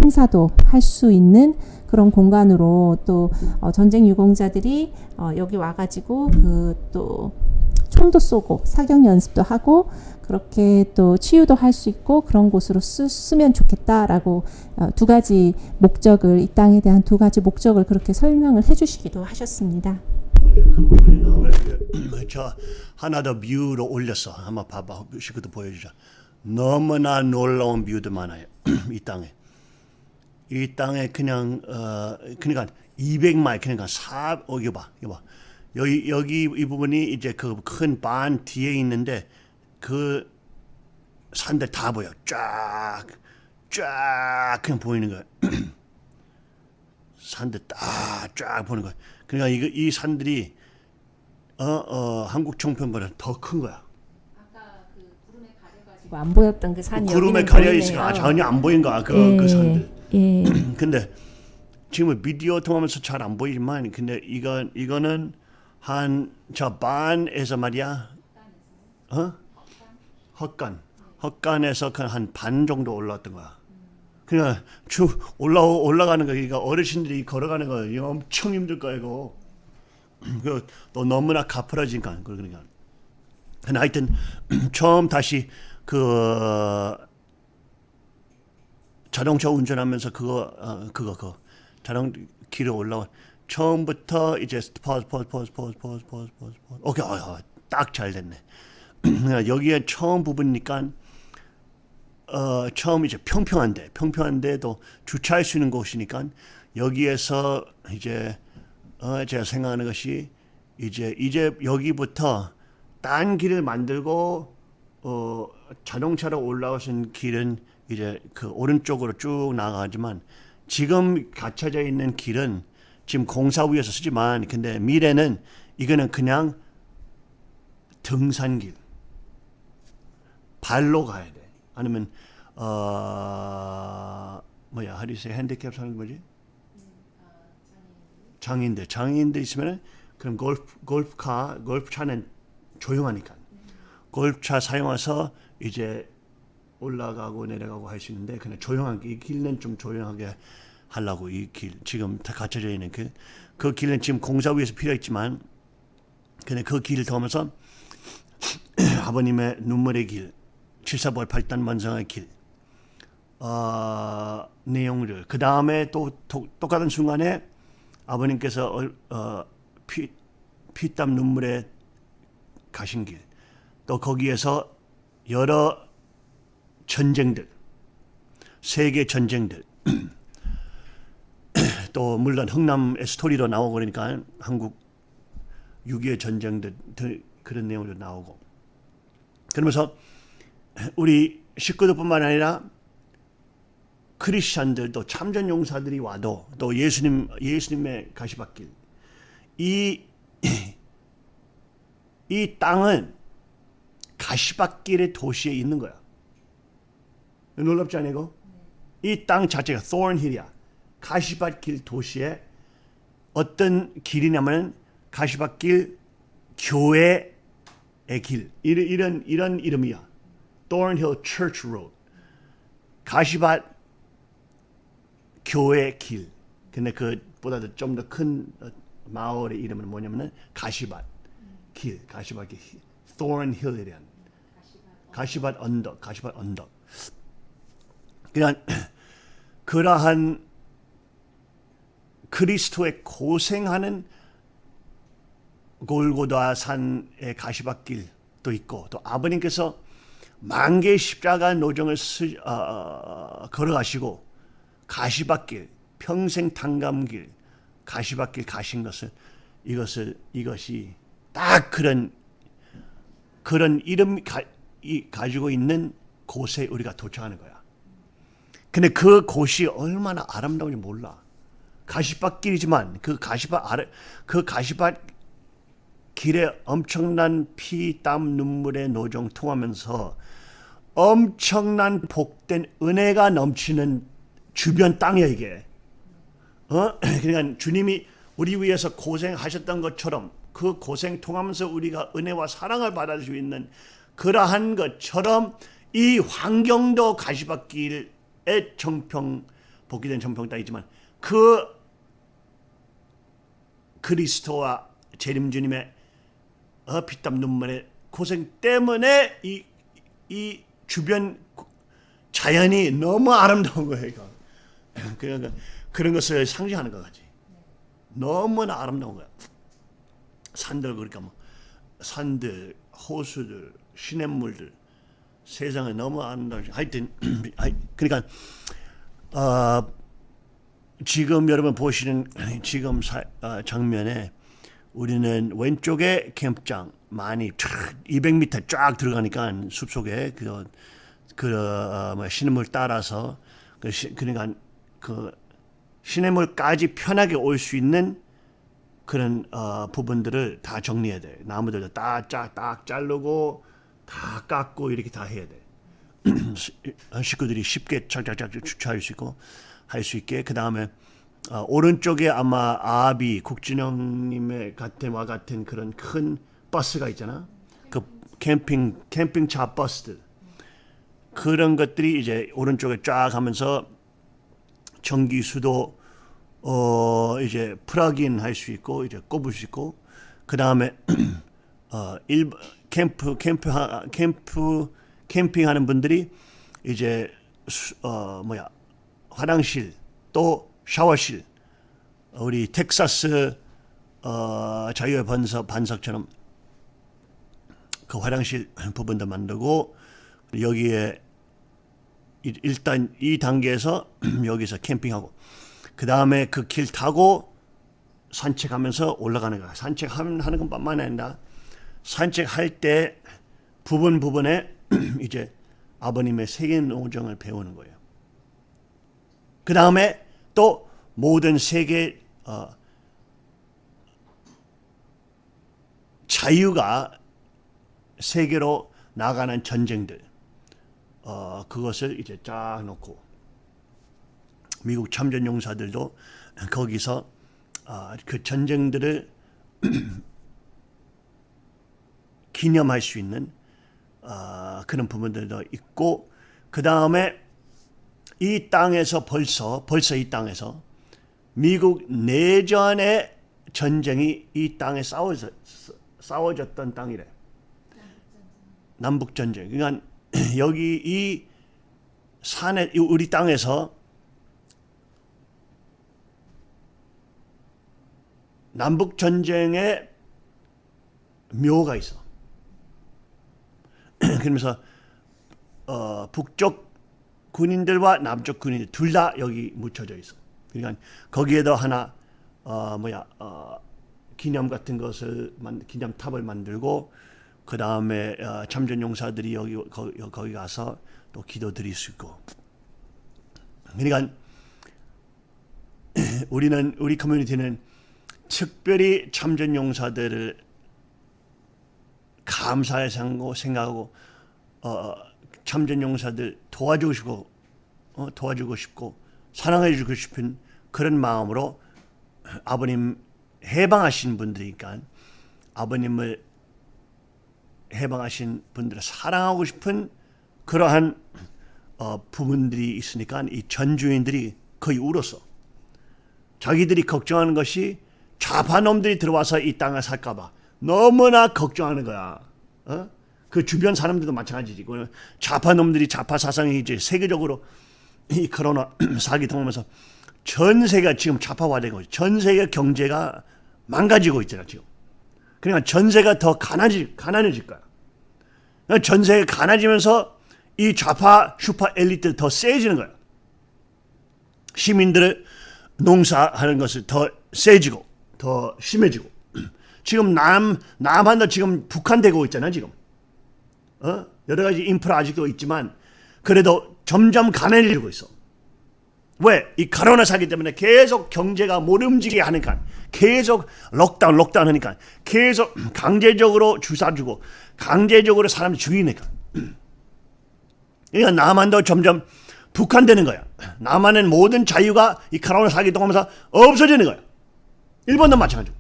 Speaker 2: 행사도 할 수 있는 그런 공간으로 또 어, 전쟁 유공자들이 어, 여기 와가지고 그 또 총도 쏘고 사격 연습도 하고 그렇게 또 치유도 할 수 있고 그런 곳으로 쓰, 쓰면 좋겠다라고 어, 두 가지 목적을 이 땅에 대한 두 가지 목적을 그렇게 설명을 해주시기도 하셨습니다.
Speaker 1: 저 하나 더 view로 올렸어. 한번 봐봐. 식구도 보여주자. 너무나 놀라운 view도 많아요. (clears throat) 이 땅에. 이 땅에 그냥 어 그러니까 200마일 그러니까 사 어, 이거 봐. 이거 봐. 여기 여기 이 부분이 이제 그 큰 반 뒤에 있는데 그 산들 다 보여. 쫙. 쫙 그냥 보이는 거야. (clears throat) 산들 딱쫙 보는 거야. 그러니까 이거 이 산들이 어, 어, 한국 청평보다 더 큰 거야.
Speaker 2: 그 안 보였던 그 산이
Speaker 1: 구름에 가려. 있으니까 전혀 안 보인 거야. 그,
Speaker 2: 예,
Speaker 1: 그 산들.
Speaker 2: 예. (clears throat)
Speaker 1: 근데 지금 비디오 통하면서 잘 안 보이지만 근데 이거 이거는 한 저 반에서 말이야. 어? 헛간. 헛간에서 한 반 정도 올라왔던 거야. 그냥 쭉 올라 올라가는 거 그러니까 어르신들이 걸어가는 거 이거 엄청 힘들 거야 이거. (clears throat) 그또 너무나 가파라지니까 그러니까. 하여튼 (clears throat) 처음 다시 그 자동차 운전하면서 그거 어, 그거 그거 자동 길에 올라와 처음부터 이제 pause pause pause pause pause pause pause pause 오케이 어, 딱잘 됐네 여기에 처음 부분이니까 어 처음 이제 평평한데 평평한데도 주차할 수 있는 곳이니까 여기에서 이제 어 제가 생각하는 것이 이제 이제 여기부터 딴 길을 만들고 어 자동차로 올라오신 길은 이제 그 오른쪽으로 쭉 나가지만 지금 갇혀져 있는 길은 지금 공사 위에서 쓰지만 근데 미래는 이거는 그냥 등산길 발로 가야 돼. 아니면 어 뭐야 하리세 핸디캡 사는 뭐지? 장인들. 장인들 있으면 그럼 골프 골프카 골프차는 조용하니까. 골프차 사용해서 이제 올라가고 내려가고 할 수 있는데 그냥 조용하게 이 길은 좀 조용하게 하려고 이 길. 지금 다 갇혀져 있는 그 그 길은 지금 공사 위해서 필요했지만 근데 그 길을 통하면서 (clears throat) 아버님의 눈물의 길, 칠사벌 팔단 만성의 길, 어, 내용을. 그 다음에 또, 또 똑같은 순간에 아버님께서 얼- 어, 피, 피땀 눈물에 가신 길, 또 거기에서 여러 전쟁들, 세계 전쟁들, (clears throat) 또 물론 흥남의 스토리로 나오고 그러니까 한국 6.25 전쟁들 들- 그런 내용도 나오고. 그러면서 우리 식구들뿐만 아니라 크리스천들도 참전 용사들이 와도 또 예수님 예수님의 가시밭길 이 (clears throat) 이 땅은 가시밭길의 도시에 있는 거야. 놀랍지 않아 이거? 이 땅 자체가 thornhill이야. 가시밭길 도시에 어떤 길이냐면 가시밭길 교회의 길 이런 이런 이런 이름이야. Thornhill Church Road. 가시밭 교회 길. 근데 그보다도 좀더 큰 마을의 이름은 뭐냐면은 가시밭 길, 가시밭 길, Thornhill이란 가시밭 언덕, 가시밭 언덕. 그냥 (clears throat) 그러한 그리스도의 고생하는 골고다 산의 가시밭길도 있고 또 아버님께서 만개의 십자가 노정을 스, 어, 어, 걸어가시고 가시밭길 평생 탕감길 가시밭길 가신 것을 이것을 이것이 딱 그런 그런 이름 가, 이, 가지고 있는 곳에 우리가 도착하는 거야. 근데 그 곳이 얼마나 아름다운지 몰라. 가시밭길이지만 그 가시밭 아래 그 가시밭 길에 엄청난 피, 땀, 눈물의 노정 통하면서 엄청난 복된 은혜가 넘치는 주변 땅이야 이게. 어? (clears throat) 그러니까 주님이 우리 위해서 고생하셨던 것처럼 그 고생 통하면서 우리가 은혜와 사랑을 받을 수 있는 그러한 것처럼 이 환경도 가시밭길의 정평 복귀된 정평 땅이지만 그 그리스도와 재림 주님의 어, 피땀 눈물의 고생 때문에 이, 이 주변 자연이 너무 아름다운 거예요. 그러니까 그런 것을 상징하는 것 같지. 너무나 아름다운 거야. 산들 그러니까 뭐 산들, 호수들, 시냇물들, 세상에 너무 아름다워. 하여튼 (clears throat) 그러니까 어, 지금 여러분 보시는 (clears throat) 지금 사, 어, 장면에 우리는 왼쪽에 캠프장 많이 쫙 200m 쫙 들어가니까 숲속에 그, 그 어, 뭐 시냇물 따라서 그 시, 그러니까 그 시냇물까지 편하게 올 수 있는 그런 어, 부분들을 다 정리해야 돼. 나무들도 딱딱 딱 자르고 다 깎고 이렇게 다 해야 돼. (clears throat) 시- 식구들이 쉽게 착착착 주차할 수 있고 할 수 있게 그 다음에 어, 오른쪽에 아마 아비 국진영님의 같은 와 같은 그런 큰 버스가 있잖아. 그 캠핑 캠핑차 버스들 그런 것들이 이제 오른쪽에 쫙 하면서 전기 수도 어 이제 plug in 할 수 있고 이제 꼽을 수 있고 그 다음에 (clears throat) 어일 캠프 캠프 하- 캠프 캠핑하는 분들이 이제 수- 어 뭐야 화장실 또 샤워실 우리 텍사스 어 자유의 반석 반석처럼 그 화장실 부분도 만들고 여기에 일- 일단 이 단계에서 (clears throat) 여기서 캠핑하고 그 다음에 그 길 타고 산책하면서 올라가는 거야. 산책하는 하는 것뿐만 아니라 산책할 때 부분 부분에 (clears throat) 이제 아버님의 세계 노정을 배우는 거예요. 그 다음에 또 모든 세계 어, 자유가 세계로 나가는 전쟁들 어, 그것을 이제 쫙 놓고 미국 참전 용사들도 거기서 아, 그 전쟁들을 (clears throat) 기념할 수 있는 아, 그런 부분들도 있고 그 다음에 이 땅에서 벌써 벌써 이 땅에서 미국 내전의 전쟁이 이 땅에 싸워져, 싸워졌던 땅이래. 남북 전쟁. 그러니까 (clears throat) 여기 이 산에 이 우리 땅에서 남북 전쟁의 묘가 있어. (clears throat) 그러면서 어, 북쪽 군인들과 남쪽 군인들 둘 다 여기 묻혀져 있어. 그러니까 거기에도 하나 어, 뭐야 어, 기념 같은 것을 만 기념탑을 만들고 그 다음에 어, 참전 용사들이 여기 거, 거기 가서 또 기도 드릴 수 있고. 그러니까 (clears throat) 우리는 우리 커뮤니티는 특별히 참전 용사들을 감사의 생각하고 생각하고 어, 참전 용사들 도와주고 싶고 어, 도와주고 싶고 사랑해 주고 싶은 그런 마음으로 아버님 해방하신 분들이니까 아버님을 해방하신 분들을 사랑하고 싶은 그러한 어, 부분들이 있으니까 이 전주인들이 거의 울었어. 자기들이 걱정하는 것이 좌파 놈들이 들어와서 이 땅을 살까봐 너무나 걱정하는 거야. 어? 그 주변 사람들도 마찬가지지. 그 좌파 사상이 이제 세계적으로 이 코로나 (clears throat) 사기 통하면서 전 세계가 지금 좌파화되고 있어. 전 세계 경제가 망가지고 있잖아 지금. 그러니까 전세가 더 가난해질, 가난해질 거야. 그러니까 전세가 가난해지면서 이 좌파 슈퍼 엘리트 더 세지는 거야. 시민들을 농사하는 것을 더 세지고 더 심해지고 (clears throat) 지금 남 남한도 지금 북한 되고 있잖아 지금. 어? 여러 가지 인프라 아직도 있지만 그래도 점점 가난해지고 있어. 왜? 이 코로나 사기 때문에 계속 경제가 못 움직이게 하니까 계속 록다운 록다운 하니까 계속 (clears throat) 강제적으로 주사 주고 강제적으로 사람 죽이니까 (clears throat) 그러니까 남한도 점점 북한되는 거야. (clears throat) 남한은 모든 자유가 이 코로나 사기 동하면서 없어지는 거야. 일본도 마찬가지고.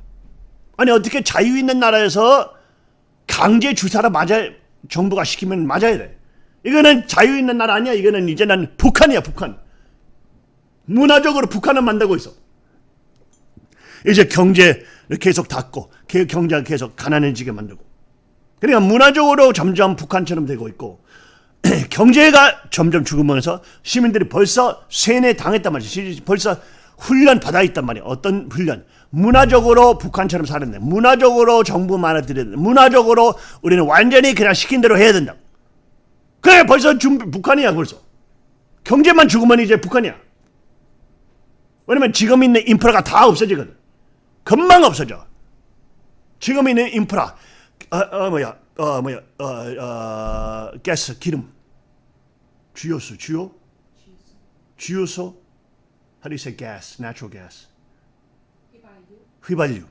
Speaker 1: 아니 어떻게 자유 있는 나라에서 강제 주사를 맞아 정부가 시키면 맞아야 돼. 이거는 자유 있는 나라 아니야. 이거는 이제는 북한이야 북한. 문화적으로 북한을 만들고 있어. 이제 경제를 계속 닫고 게- 경제가 계속 가난해지게 만들고. 그러니까 문화적으로 점점 북한처럼 되고 있고 (clears throat) 경제가 점점 죽으면서 시민들이 벌써 세뇌 당했단 말이야. 시- 벌써 훈련 받아 있단 말이야. 어떤 훈련? 문화적으로 북한처럼 살았네. 문화적으로 정부 돼. 문화적으로 우리는 완전히 그냥 시킨 대로 해야 된다. 그래 벌써 준비, 북한이야 벌써. 경제만 죽으면 이제 북한이야. 왜냐면 지금 있는 인프라가 다 없어지거든. 금방 없어져. 지금 있는 인프라, 어, 어 뭐야, 어 뭐야, 어, 어 가스, 기름, 주요소, 주요, 주요소, how do you say gas, natural gas? 휘발유.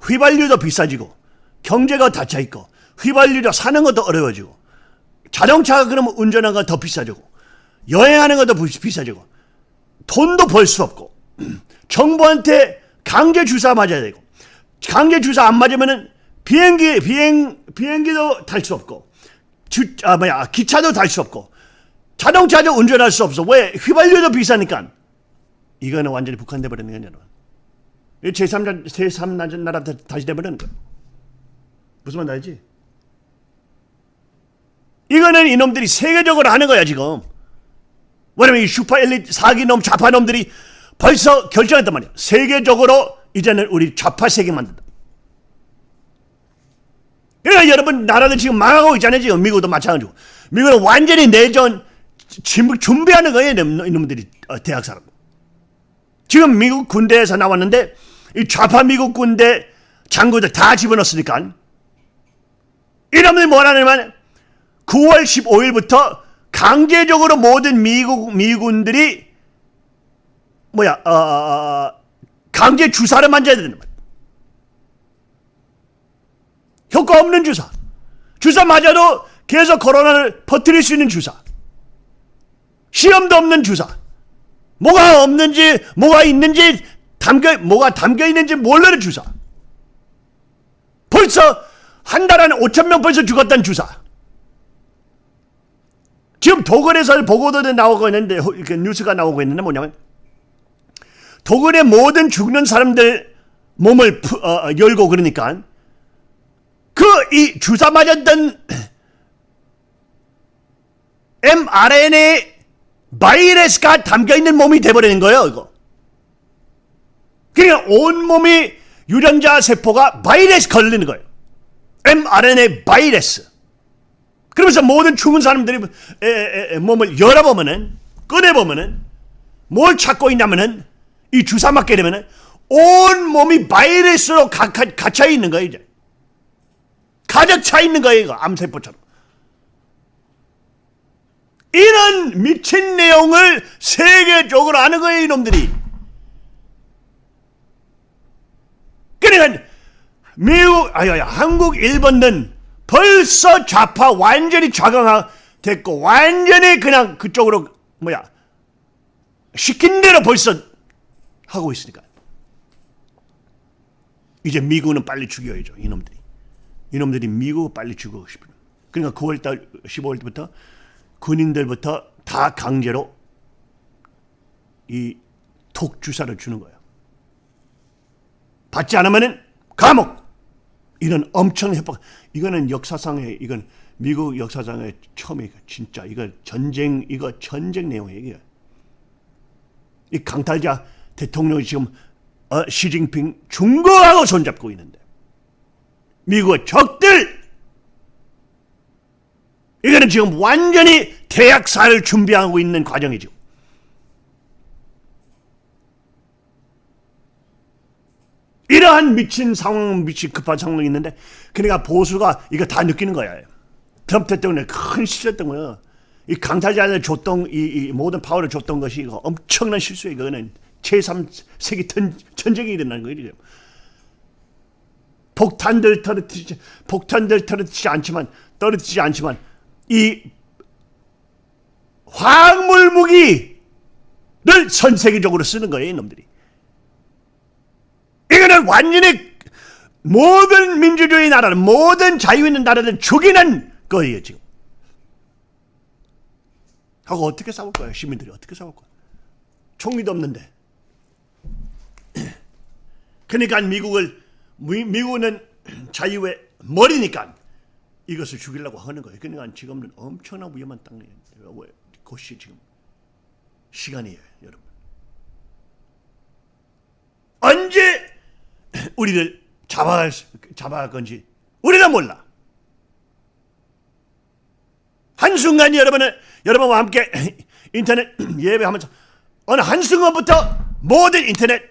Speaker 1: 휘발유도 비싸지고 경제가 닫혀 있고 휘발유로 사는 것도 어려워지고 자동차가 그러면 운전하는 거 더 비싸지고 여행하는 것도 비- 비싸지고 돈도 벌 수 없고 정부한테 강제 주사 맞아야 되고 강제 주사 안 맞으면은 비행기 비행 비행기도 탈 수 없고 주, 아 뭐야 기차도 탈 수 없고 자동차도 운전할 수 없어. 왜? 휘발유도 비싸니까. 이거는 완전히 북한 돼 버리는 거냐 여러분. 이 제3자 제3자 나라 다- 다시 돼 버리는 거야 무슨 말인지 알지? 이거는 이놈들이 세계적으로 하는 거야 지금 왜냐면 이 슈퍼 엘리트 사기놈 좌파놈들이 벌써 결정했단 말이야. 세계적으로 이제는 우리 좌파 세계 만든다. 그러니까 여러분 나라들 지금 망하고 있잖아요. 지금 미국도 마찬가지고. 미국은 완전히 내전 준비하는 거예요. 이놈- 이놈들이 어, 대학 사람. 지금 미국 군대에서 나왔는데 이 좌파 미국 군대 장교들 다 집어넣었으니까 이놈들이 뭐라냐면 9월 15일부터 강제적으로 모든 미국 미군들이 뭐야 어, 어, 어, 강제 주사를 맞아야 되는 거야. 효과 없는 주사. 주사 맞아도 계속 코로나를 퍼뜨릴 수 있는 주사. 시험도 없는 주사. 뭐가 없는지 뭐가 있는지 담겨 뭐가 담겨 있는지 모르는 주사. 벌써 한 달 안에 5천 명 벌써 죽었다는 주사. 지금 도굴에서 보고도 나오고 있는데 뉴스가 나오고 있는데 뭐냐면 도굴의 모든 죽는 사람들 몸을 푸- 어, 어, 열고 그러니까 그 이 주사 맞았던 mRNA 바이러스가 담겨 있는 몸이 돼버리는 거예요. 이거. 그러니까 온 몸이 유전자 세포가 바이러스 걸리는 거예요. mRNA 바이러스. 그러면서 모든 죽은 사람들이 에, 에, 에, 몸을 열어보면은 꺼내보면은 뭘 찾고 있냐면은 이 주사 맞게 되면은 온 몸이 바이러스로 가, 가, 갇혀 있는 거예요 이제. 가득 차 있는 거예요 이거 암세포처럼. 이런 미친 내용을 세계적으로 아는 거예요 이놈들이. 그러니까 미국 아야 한국 일본은 벌써 좌파 완전히 좌강화 됐고 완전히 그냥 그쪽으로 뭐야 시킨 대로 벌써 하고 있으니까. 이제 미국은 빨리 죽여야죠 이놈들이. 이놈들이 미국을 빨리 죽이고 싶어요 그러니까 9월달 15월부터 군인들부터 다 강제로 이 독주사를 주는 거예요. 받지 않으면은 감옥! 이런 엄청 협박 이거는 역사상의 이건 미국 역사상의 처음에 진짜 이거 전쟁 이거 전쟁 내용이에요. 이 강탈자 대통령이 지금 어, 시진핑 중국하고 손잡고 있는데 미국의 적들 이거는 지금 완전히 대학사를 준비하고 있는 과정이죠. 이러한 미친 상황, 미친 급한 상황이 있는데, 그러니까 보수가 이거 다 느끼는 거야. 트럼프 대통령이 큰 실수했던 거예요. 이 강탈자들 줬던, 이, 이 모든 파워를 줬던 것이 이거 엄청난 실수예요. 이거는 제3세기 전, 전쟁이 일어나는 거예요. 폭탄들 떨어뜨리지, 폭탄들 떨어뜨리지 않지만, 떨어뜨리지 않지만, 이 화학물 무기를 전 세계적으로 쓰는 거예요, 이놈들이. 이거는 완전히 모든 민주주의 나라는 모든 자유 있는 나라를 죽이는 거예요 지금. 하고 어떻게 싸울 거예요 시민들이 어떻게 싸울 거야? 총기도 없는데. (clears throat) 그러니까 미국을 미, 미국은 자유의 머리니까 이것을 죽이려고 하는 거예요. 그러니까 지금은 엄청난 위험한 땅이에요. 곳이 지금 시간이에요, 여러분. 언제 우리를 잡아갈, 수- 잡아갈 건지 우리가 몰라. 한순간 여러분은 여러분과 함께 (clears throat) 인터넷 (clears throat) 예배하면서 어느 한순간부터 모든 인터넷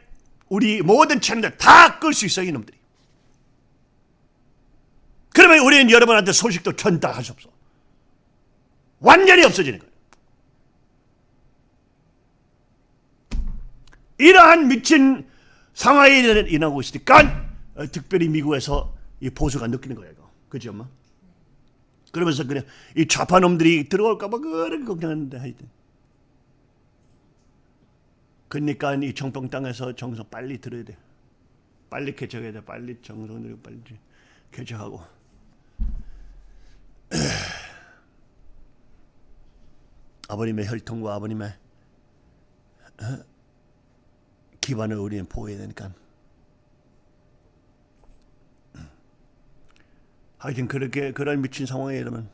Speaker 1: 우리 모든 채널들 다끌 수 있어요 이놈들이. 그러면 우리는 여러분한테 소식도 전달할 수 없어 완전히 없어지는 거예요. 이러한 미친 상황이 일어나고 있으니까 어, 특별히 미국에서 이 보수가 느끼는 거예요 이거. 그지 엄마? 그러면서 그냥 이 좌파 놈들이 들어올까 봐 그렇게 걱정했는데 하여튼 그러니까 이 정평 땅에서 정성 빨리 들어야 돼. 빨리 개척해야 돼. 빨리 정성 들고 빨리 개척하고. (clears throat) 아버님의 혈통과 아버님의 어? 기반을 우리는 보호해야 되니까. 하여튼 그렇게 그런 미친 상황에 이르면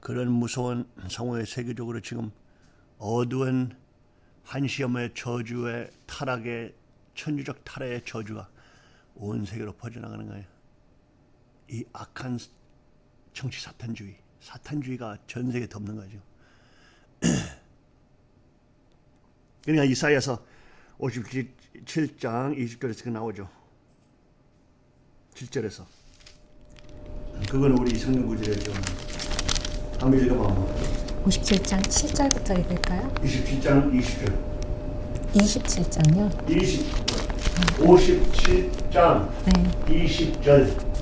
Speaker 1: 그런 무서운 상황에 세계적으로 지금 어두운 한시험의 저주의 타락의 천주적 타락의 저주가 온 세계로 퍼져나가는 거예요. 이 악한 정치 사탄주의, 사탄주의가 전 세계에 덮는 거죠. (clears throat) 그러니까 이사야서 57장 20절에서 그 나오죠. 7절에서. 그거는 우리 성경 구절에 좀 한번 읽어봐.
Speaker 2: 57장 7절부터 읽을까요?
Speaker 1: 27장 20절.
Speaker 2: 27장요.
Speaker 1: 20, 57장
Speaker 2: 네.
Speaker 1: 20절.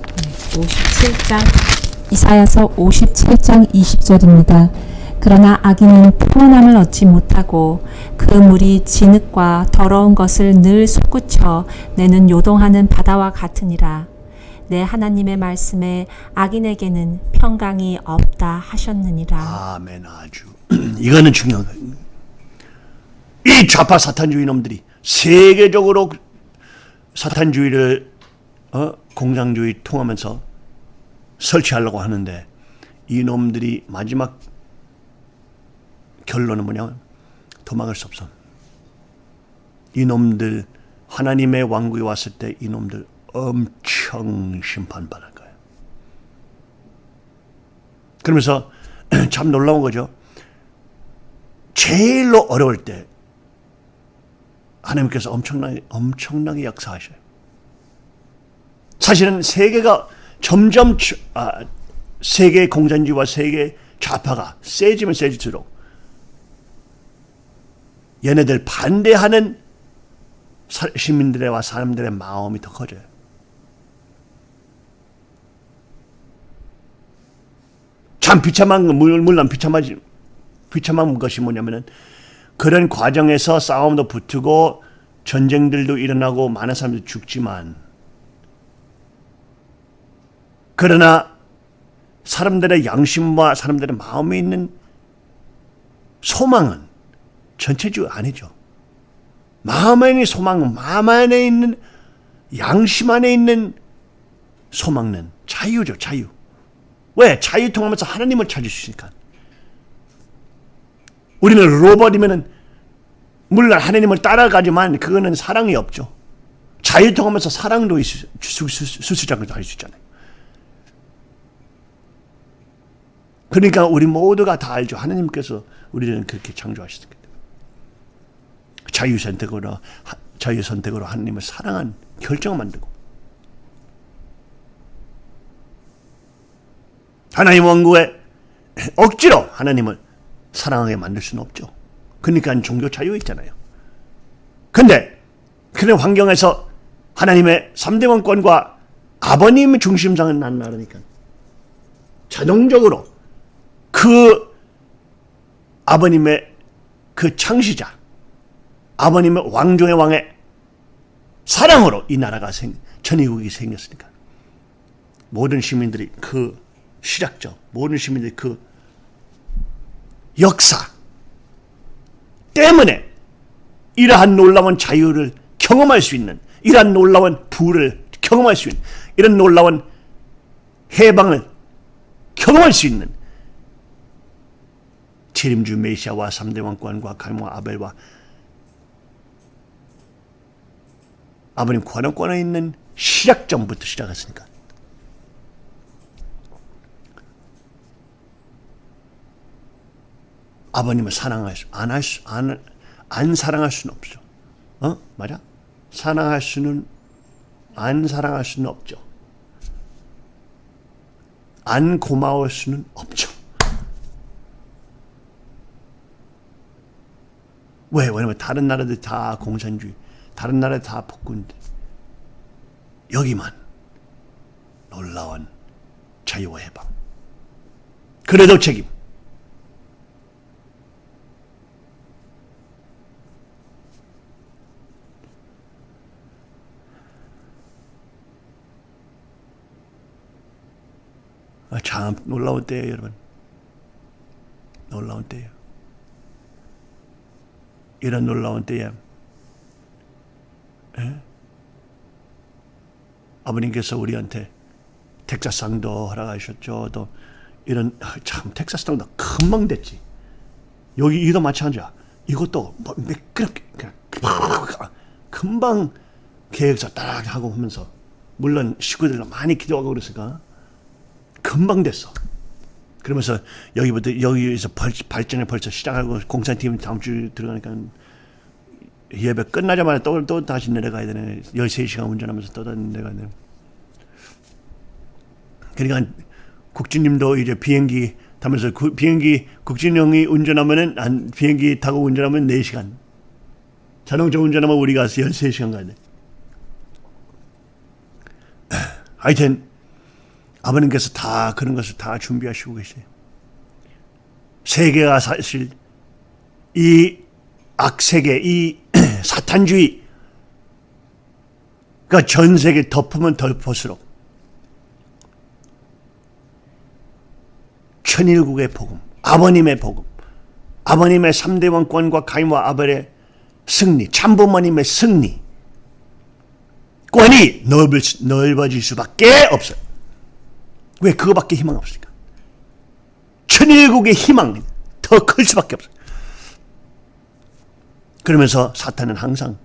Speaker 2: 57장 이사야서 57장 20절입니다. 그러나 악인은 평안함을 얻지 못하고 그 물이 진흙과 더러운 것을 늘 솟구쳐 내는 요동하는 바다와 같으니라. 내 하나님의 말씀에 악인에게는 평강이 없다 하셨느니라.
Speaker 1: 아멘 아주. (clears throat) 이거는 중요한 거예요. 이 좌파 사탄주의 놈들이 세계적으로 사탄주의를 어? 공산주의 통하면서 설치하려고 하는데 이 놈들이 마지막 결론은 뭐냐면 도망갈 수 없어. 이 놈들 하나님의 왕국에 왔을 때 이 놈들 엄청 심판받을 거예요. 그러면서 (clears throat) 참 놀라운 거죠. 제일로 어려울 때 하나님께서 엄청나게 엄청나게 역사하셔요. 사실은 세계가 점점 아, 세계 공산주의와 세계 좌파가 세지면 세질수록 얘네들 반대하는 시민들과 사람들의 마음이 더 커져요. 참 비참한 건 물론 비참하지 비참한 것이 뭐냐면은 그런 과정에서 싸움도 붙고 전쟁들도 일어나고 많은 사람들이 죽지만 그러나 사람들의 양심과 사람들의 마음에 있는 소망은 전체적으로 아니죠. 마음 안에 소망은 마음 안에 있는 양심 안에 있는 소망은 자유죠, 자유. 왜? 자유 통하면서 하나님을 찾을 수 있으니까. 우리는 로봇이면은 물론 하나님을 따라가지만 그거는 사랑이 없죠. 자유 통하면서 사랑도 수수장도 할 수 있잖아요. 그러니까 우리 모두가 다 알죠. 하나님께서 우리는 그렇게 창조하셨기 때문에. 자유 선택으로 자유 선택으로 하나님을 사랑한 결정을 만들고 하나님 왕국에 억지로 하나님을 사랑하게 만들 수는 없죠. 그러니까 종교 자유 있잖아요. 근데 그런 환경에서 하나님의 3대 왕권과 아버님 중심상은 난 나라니까 자동적으로 그 아버님의 그 창시자 아버님의 왕중의 왕의 사랑으로 이 나라가 생, 천의국이 생겼으니까. 모든 시민들이 그 시작점, 모든 시민들이 그 역사 때문에 이러한 놀라운 자유를 경험할 수 있는 이러한 놀라운 부를 경험할 수 있는 이런 놀라운 해방을 경험할 수 있는 재림주 메시아와 3대 왕권과 갈모와 아벨과 아버님 관원권에 있는 시작점부터 시작했으니까 아버님을 사랑할 수, 안 할 수, 안, 안 사랑할 수는 없죠. 어? 맞아? 사랑할 수는, 안 사랑할 수는 없죠. 안 고마울 수는 없죠. 왜? 왜냐면 다른 나라들 다 공산주의, 다른 나라 다 폭군들. 여기만 놀라운 자유와 해방. 그래도 책임. 아, 참 놀라운 때예요, 여러분. 놀라운 때예요. 이런 놀라운 때에 에? 아버님께서 우리한테 텍사스 땅도 허락하셨죠. 또 이런 아, 참 텍사스 땅도 금방 됐지. 여기 이도 마찬가지야. 이것도 뭐 매끄럽게 그냥 금방 계획서 따라 하고 하면서 물론 식구들도 많이 기도하고 그랬으니까 금방 됐어. 그러면서 여기부터 여기에서 벌, 발전을 벌써 시작하고 공산팀 다음 주 들어가니까 예배 끝나자마자 또, 또 다시 내려가야 되네. 13시간 운전하면서 또 내려가야 되네. 그러니까 국진님도 이제 비행기 타면서 그 비행기 국진 형이 운전하면은 한 비행기 타고 운전하면 4시간. 자동차 운전하면 우리가 13시간 가야 돼. (clears throat) 하여튼 아버님께서 다 그런 것을 다 준비하시고 계세요. 세계가 사실 이 악세계, 이 사탄주의, 그러니까 전 세계 덮으면 덮을수록 천일국의 복음, 아버님의 복음, 아버님의 3대 왕권과 가인과 아벨의 승리, 참부모님의 승리, 권이 넓을, 넓어질 수밖에 없어요. 왜 그거밖에 희망 없습니까? 천일국의 희망 더 클 수밖에 없어요. 그러면서 사탄은 항상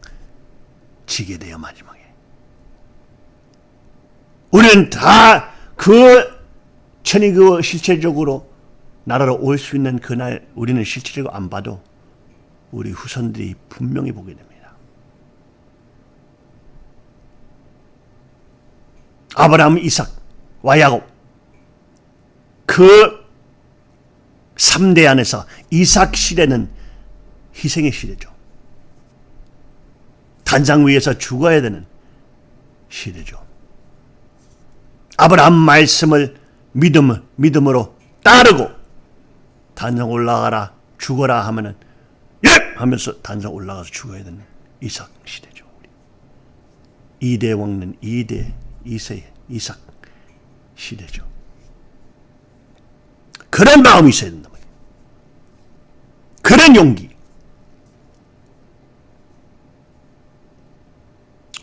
Speaker 1: 지게 돼요 마지막에. 우리는 다 그 천일국 실체적으로 나라로 올 수 있는 그날 우리는 실체적으로 안 봐도 우리 후손들이 분명히 보게 됩니다. 아브라함, 이삭과 야곱 그 3대 안에서 이삭 시대는 희생의 시대죠. 단장 위에서 죽어야 되는 시대죠. 아브라함 말씀을 믿음, 믿음으로 따르고 단장 올라가라 죽어라 하면은 예 하면서 단장 올라가서 죽어야 되는 이삭 시대죠. 2대 왕는 2대 2세 이삭 시대죠. 그런 마음이 있어야 된다. 그런 용기.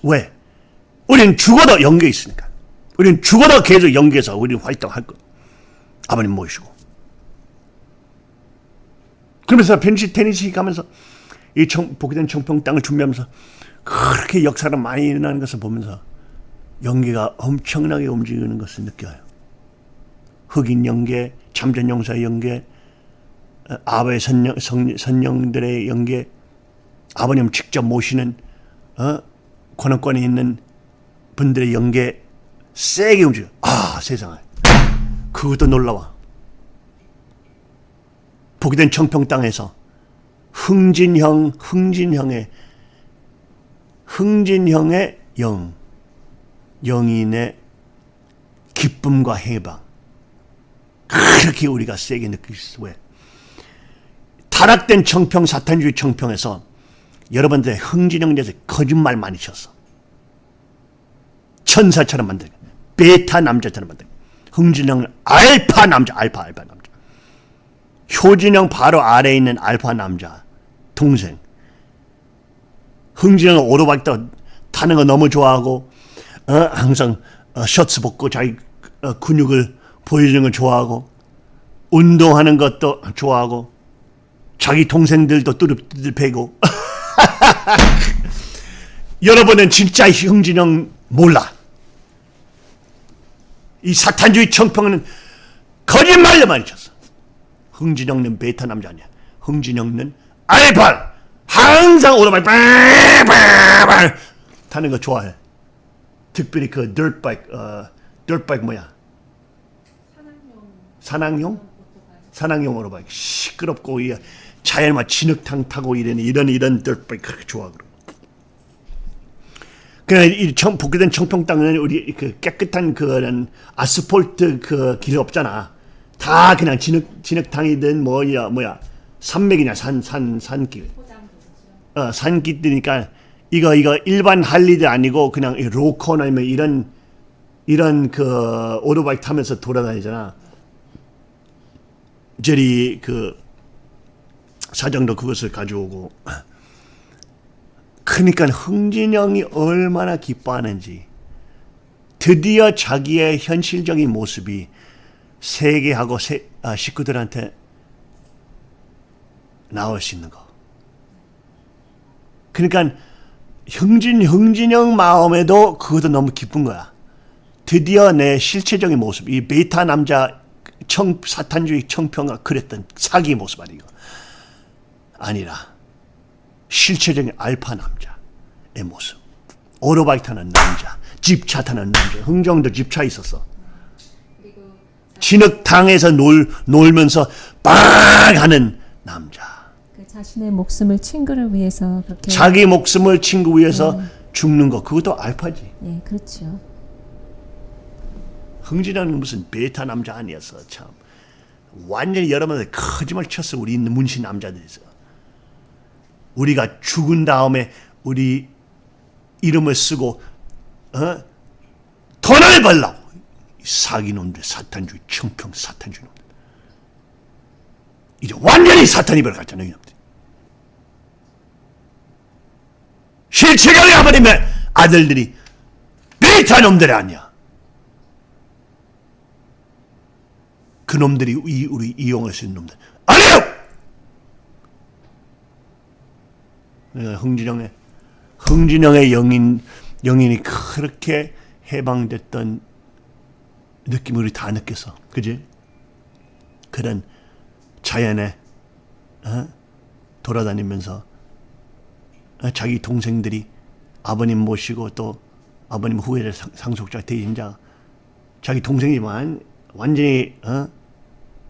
Speaker 1: 왜? 우리는 죽어도 연계 있으니까. 우리는 죽어도 계속 연계해서 우리는 활동할 거. 아버님 모시고. 그러면서 펜시 테니시 가면서 이 청, 복귀된 청평 땅을 준비하면서 그렇게 역사가 많이 일어나는 것을 보면서 연계가 엄청나게 움직이는 것을 느껴요. 흑인 연계, 참전 용사의 연계, 아버의 선령, 선, 선령들의 연계, 아버님 직접 모시는 어? 권한권이 있는 분들의 연계 세게 움직여. 아 세상에. 그것도 놀라워. 복이된 청평 땅에서 흥진형, 흥진형의 흥진형의 영, 영인의 기쁨과 해방. 그렇게 우리가 세게 느낄 수 왜? 타락된 청평, 사탄주의 청평에서 여러분들 흥진형 대해서 거짓말 많이 쳤어. 천사처럼 만들고 베타 남자처럼 만들고 흥진형은 알파 남자, 알파 알파 남자. 효진형 바로 아래에 있는 알파 남자 동생. 흥진형은 오토바이 타는 거 너무 좋아하고 어, 항상 어, 셔츠 벗고 자기 어, 근육을 보여주는 걸 좋아하고 운동하는 것도 좋아하고 자기 동생들도 뚜릅뚜릅 패고 (laughs) (laughs) 여러분은 진짜 흥진형 몰라. 이 사탄주의 청평은 거짓말로 많이 쳤어. 흥진형은 베타 남자 아니야. 흥진영은 알파 항상 오토바이 빵빵빵 타는 거 좋아해. 특별히 그 dirtbike, 어, dirtbike 뭐야? 산악용? 산악용 오토바이 시끄럽고 이 자연만 진흙탕 타고 이런 이런 이런 dirtbike 그렇게 좋아하고. 그냥 이 청, 복귀된 청평 땅은 우리 그 깨끗한 그런 아스팔트 그길 없잖아. 다 그냥 진흙 진흙탕이든 뭐야 뭐야 산맥이냐 산 산 산길. 어 산길이니까 이거 이거 일반 할리도 아니고 그냥 이 로컨 아니면 이런 이런 그 오토바이 타면서 돌아다니잖아. 제리 그 사장도 그것을 가져오고 그러니까 흥진영이 얼마나 기뻐하는지 드디어 자기의 현실적인 모습이 세계하고 세, 아, 식구들한테 나올 수 있는 거. 그러니까 흥진 흥진영 마음에도 그것도 너무 기쁜 거야. 드디어 내 실체적인 모습, 이 베타 남자 청 사탄주의 청평가 그랬던 사기 모습 아니고 아니라 실체적인 알파 남자의 모습. 오토바이 타는 남자, 집차 타는 남자. 흥정도 집차 있었어. 진흙탕에서 놀, 놀면서 빵 하는 남자.
Speaker 2: 그 자신의 목숨을 친구를 위해서 그렇게
Speaker 1: 자기 목숨을 친구 위해서 죽는 거 그것도 알파지.
Speaker 2: 예, 그렇죠.
Speaker 1: 흥진이는 무슨 베타 남자 아니었어 참. 완전히 여러분들 거짓말 쳤어 우리 문신 남자들에서. 우리가 죽은 다음에 우리 이름을 쓰고 어? 돈을 벌라고. 이 사기놈들 사탄주의 청평 사탄주의 놈들. 이제 완전히 사탄이 벌어갔잖아 이놈들. 실체적인 아버님의 아들들이 베타 놈들이 아니야. 그 놈들이 이, 우리 이용할 수 있는 놈들. 아니요 네, 흥진영의 흥진영의 영인 영인이 그렇게 해방됐던 느낌을 우리 다 느꼈어, 그지? 그런 자연에 어? 돌아다니면서 어? 자기 동생들이 아버님 모시고 또 아버님 후회를 상- 상속자 대인자 자기 동생이지만 완전히 어?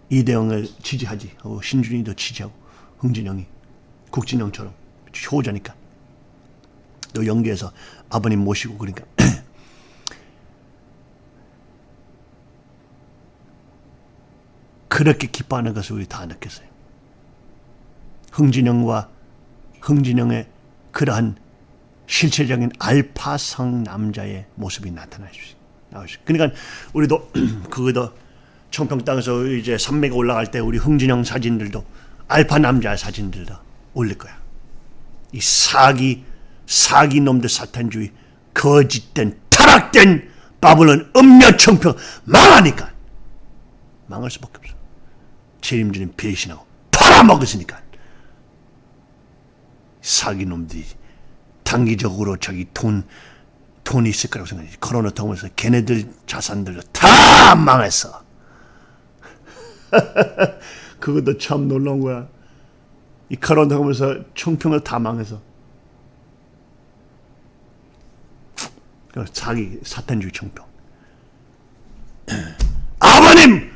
Speaker 1: 이대영을 지지하지 어, 신준이도 지지하고 흥진영이 국진영처럼 효자니까 또 연계해서 아버님 모시고 그러니까 (clears throat) 그렇게 기뻐하는 것을 우리 다 느꼈어요. 흥진영과 흥진영의 그러한 실체적인 알파성 남자의 모습이 있어요. 그러니까 우리도 그거도 청평 땅에서 이제 산맥에 올라갈 때 우리 흥진영 사진들도 알파 남자 사진들도 올릴 거야. 이 사기 사기 놈들 사탄주의 거짓된 타락된 바벨론 음녀 청평 망하니까 망할 수밖에 없어. 책임지는 배신하고 팔아먹었으니까 사기 놈들이 단기적으로 자기 돈 돈이 있을 거라고 생각해. 코로나 통해서 걔네들 자산들도 다 망했어. (laughs) 그것도 참 놀라운 거야. 이 코로나 통해서 청평을 다 망해서. 그 자기 사탄주의 청평. (clears throat) 아버님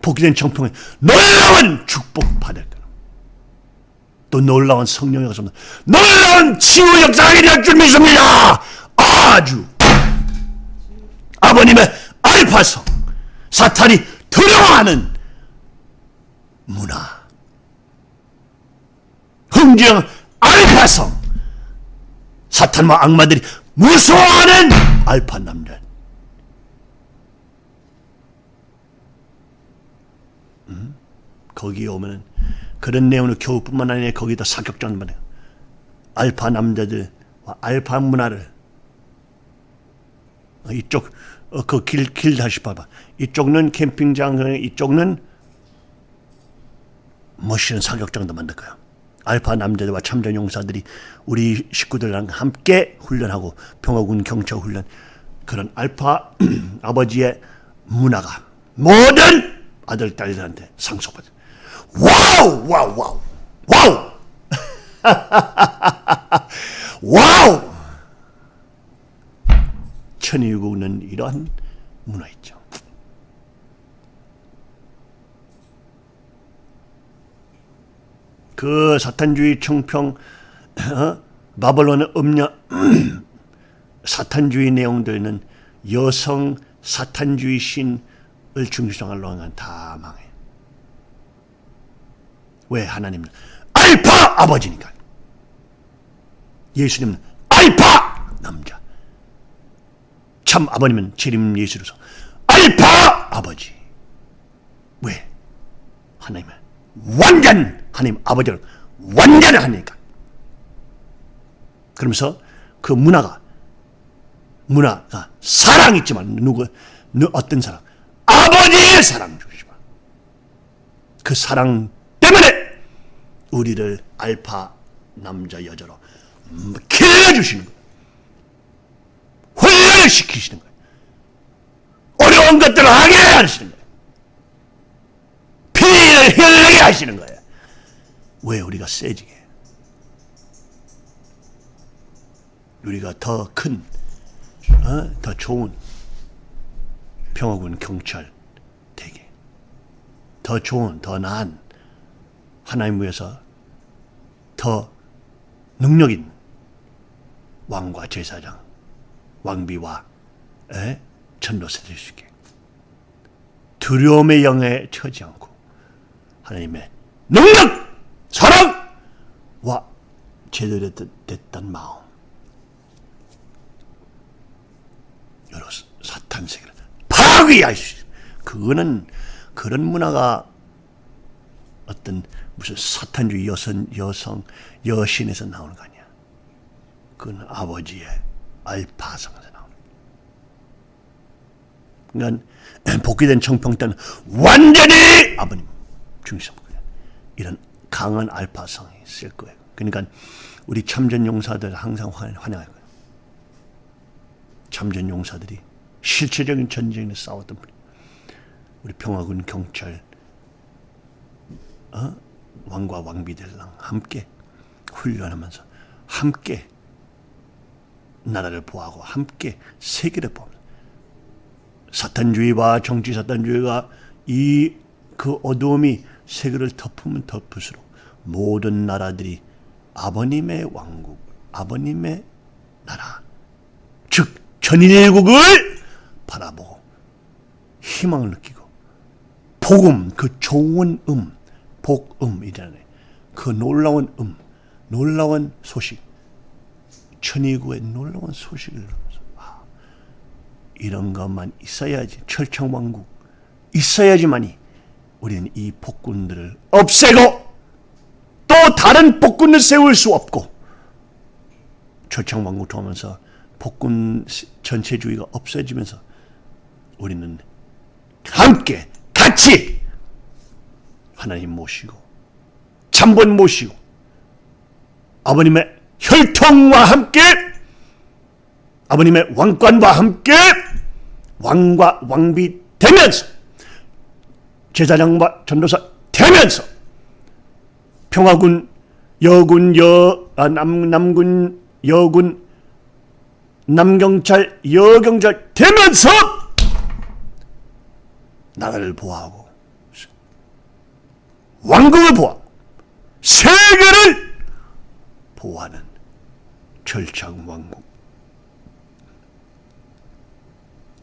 Speaker 1: 복귀된 청평에 놀라운 축복 받을 거라. 또 놀라운 성령의 가서 놀라운 치유 역사가 일어날 줄 믿습니다. 아주 아버님의 알파성 사탄이 두려워하는 문화 흥정 알파성 사탄과 악마들이 무서워하는 알파 남자 거기에 오면은 그런 내용을 교육뿐만 아니라 거기다 사격장만 해요. 알파 남자들 알파 문화를 어, 이쪽 어, 그길 길 다시 봐봐. 이쪽은 캠핑장, 이쪽은 멋있는 사격장도 만들 거야. 알파 남자들과 참전 용사들이 우리 식구들랑 함께 훈련하고 평화군 경찰 훈련 그런 알파 (clears throat) 아버지의 문화가 모든 아들 딸들한테 상속받아. Wow! Wow! Wow! Wow! (laughs) Wow! 천일국은 이러한 문화 있죠. 그 사탄주의 청평 어? 바벨론의 음녀 (clears throat) 사탄주의 내용들은 여성 사탄주의 신을 중심으로 하는 다 망해. 왜 하나님은 알파 아버지니까. 예수님은 알파 남자. 참 아버님은 재림 예수로서 알파 아버지. 왜? 하나님은 완전 하나님 아버지를 완전히 하니까. 그러면서 그 문화가 문화가 사랑 있지만 누구 누 어떤 사랑 아버지의 사랑 주시마. 그 사랑 때문에 우리를 알파 남자 여자로 길러주시는 거예요. 훈련을 시키시는 거예요. 어려운 것들을 하게 하시는 거예요. 피를 흘리게 하시는 거예요. 왜 우리가 세지게? 우리가 더 큰, 어? 더 좋은 평화군 경찰 되게, 더 좋은, 더 나은 하나님 위해서 더 능력 있는 왕과 제사장, 왕비와 에? 전도사 될수 있게 두려움의 영에 처지 않고 하나님의 능력, 사랑과 제대로 됐던 마음 여러 사탄 세계를 파괴할 수. 그거는 그런 문화가 어떤 무슨 사탄주의 여성, 여성, 여신에서 나오는 거 아니야. 그건 아버지의 알파성에서 나오는 그러니까 복귀된 청평 때는 완전히 아버님 중심 이런 강한 알파성이 있을 거예요. 그러니까 우리 참전 용사들 항상 환영할 거예요. 참전 용사들이 실체적인 전쟁에 싸웠던 분이 우리 평화군 경찰 어? 왕과 왕비들랑 함께 훈련하면서 함께 나라를 보호하고 함께 세계를 보면 사탄주의와 정치 사탄주의가 이 그 어두움이 세계를 덮으면 덮을수록 모든 나라들이 아버님의 왕국, 아버님의 나라, 즉 전인일국을 바라보고 희망을 느끼고 복음, 그 좋은 음, 복음이잖아요. 그 놀라운 음, 놀라운 소식, 천의국의 놀라운 소식을 들으면서 아, 이런 것만 있어야지 철창왕국 있어야지만이 우리는 이 폭군들을 없애고 또 다른 폭군을 세울 수 없고 철창왕국 통하면서 폭군 전체주의가 없어지면서 우리는 함께 같이 하나님 모시고 참번 모시고 아버님의 혈통과 함께 아버님의 왕관과 함께 왕과 왕비 되면서 제사장과 전도사 되면서 평화군 여군 여 아, 남, 남군 여군 남경찰 여경찰 되면서 나라를 보호하고 왕국을 보호 세계를 보호하는 절창 왕국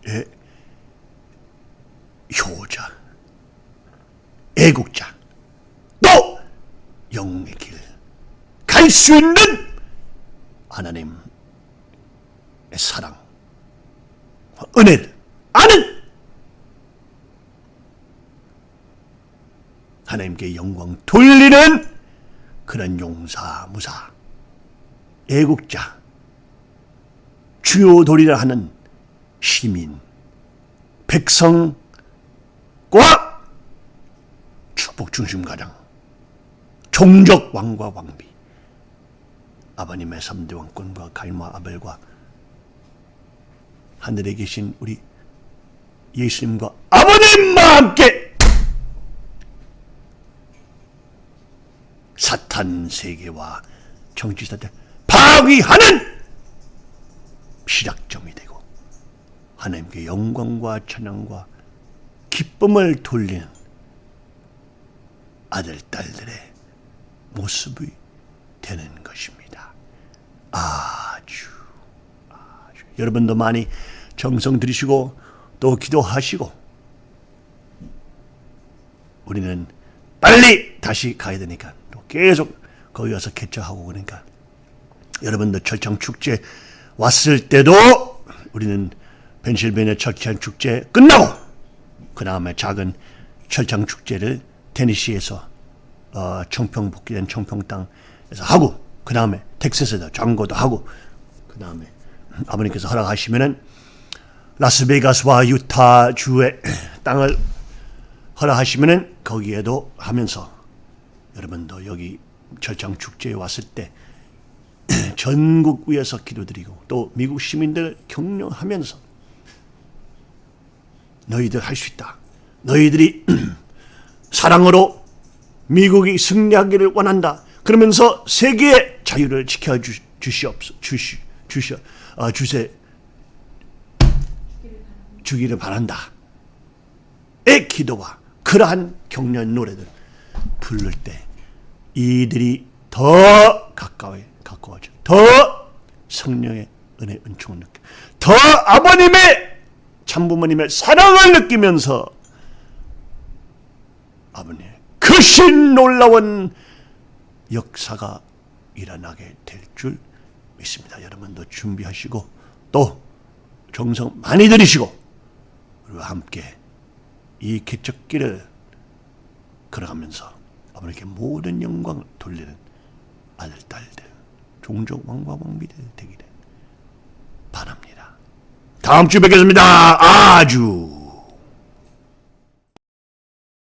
Speaker 1: 의 효자 애국자 또 영웅의 길 갈 수 있는 하나님의 사랑 은혜를 아는 하나님께 영광 돌리는 그런 용사 무사 애국자 주요 도리를 하는 시민 백성과 축복 중심 가장. 종족 왕과 왕비. 아버님의 삼대 왕권과 갈마 아벨과 하늘에 계신 우리 예수님과 아버님과 함께 사탄 세계와 정치 사태 파괴하는 시작점이 되고 하나님께 영광과 찬양과 기쁨을 돌리는 아들 딸들의 모습이 되는 것입니다. 아주 아주 여러분도 많이 정성 들이시고 또 기도하시고 우리는 빨리 다시 가야 되니까 또 계속 거기 와서 개척하고 그러니까 여러분도 철창 축제 왔을 때도 우리는 펜실베니아 철창 축제 끝나고 그 다음에 작은 철창 축제를 테니시에서 어, 청평 복귀된 청평 땅에서 하고 그 다음에 텍사스에서 장고도 하고 그 다음에 아버님께서 허락하시면은 라스베가스와 유타 주의 (clears throat) 땅을 허락하시면은 거기에도 하면서 여러분도 여기 철창 축제에 왔을 때 (clears throat) 전국 위에서 기도드리고 또 미국 시민들 격려하면서 너희들 할 수 있다. 너희들이 (clears throat) 사랑으로 미국이 승리하기를 원한다. 그러면서 세계의 자유를 지켜 주, 주시옵소 주시 주시 어, 주세 주기를 바란다. 의 기도와 그러한 격려 노래들 부를 때 이들이 더 가까이 가까워져 더 성령의 은혜 은총을 느껴 더 아버님의 참부모님의 사랑을 느끼면서 아버님 크신 놀라운 역사가 일어나게 될 줄 믿습니다. 여러분도 준비하시고 또 정성 많이 들이시고 우리와 함께 이 개척길을 걸어가면서 아버님께 모든 영광을 돌리는 아들 딸들 종족 왕과 왕비들 되기를 바랍니다. 다음 주 뵙겠습니다. 아주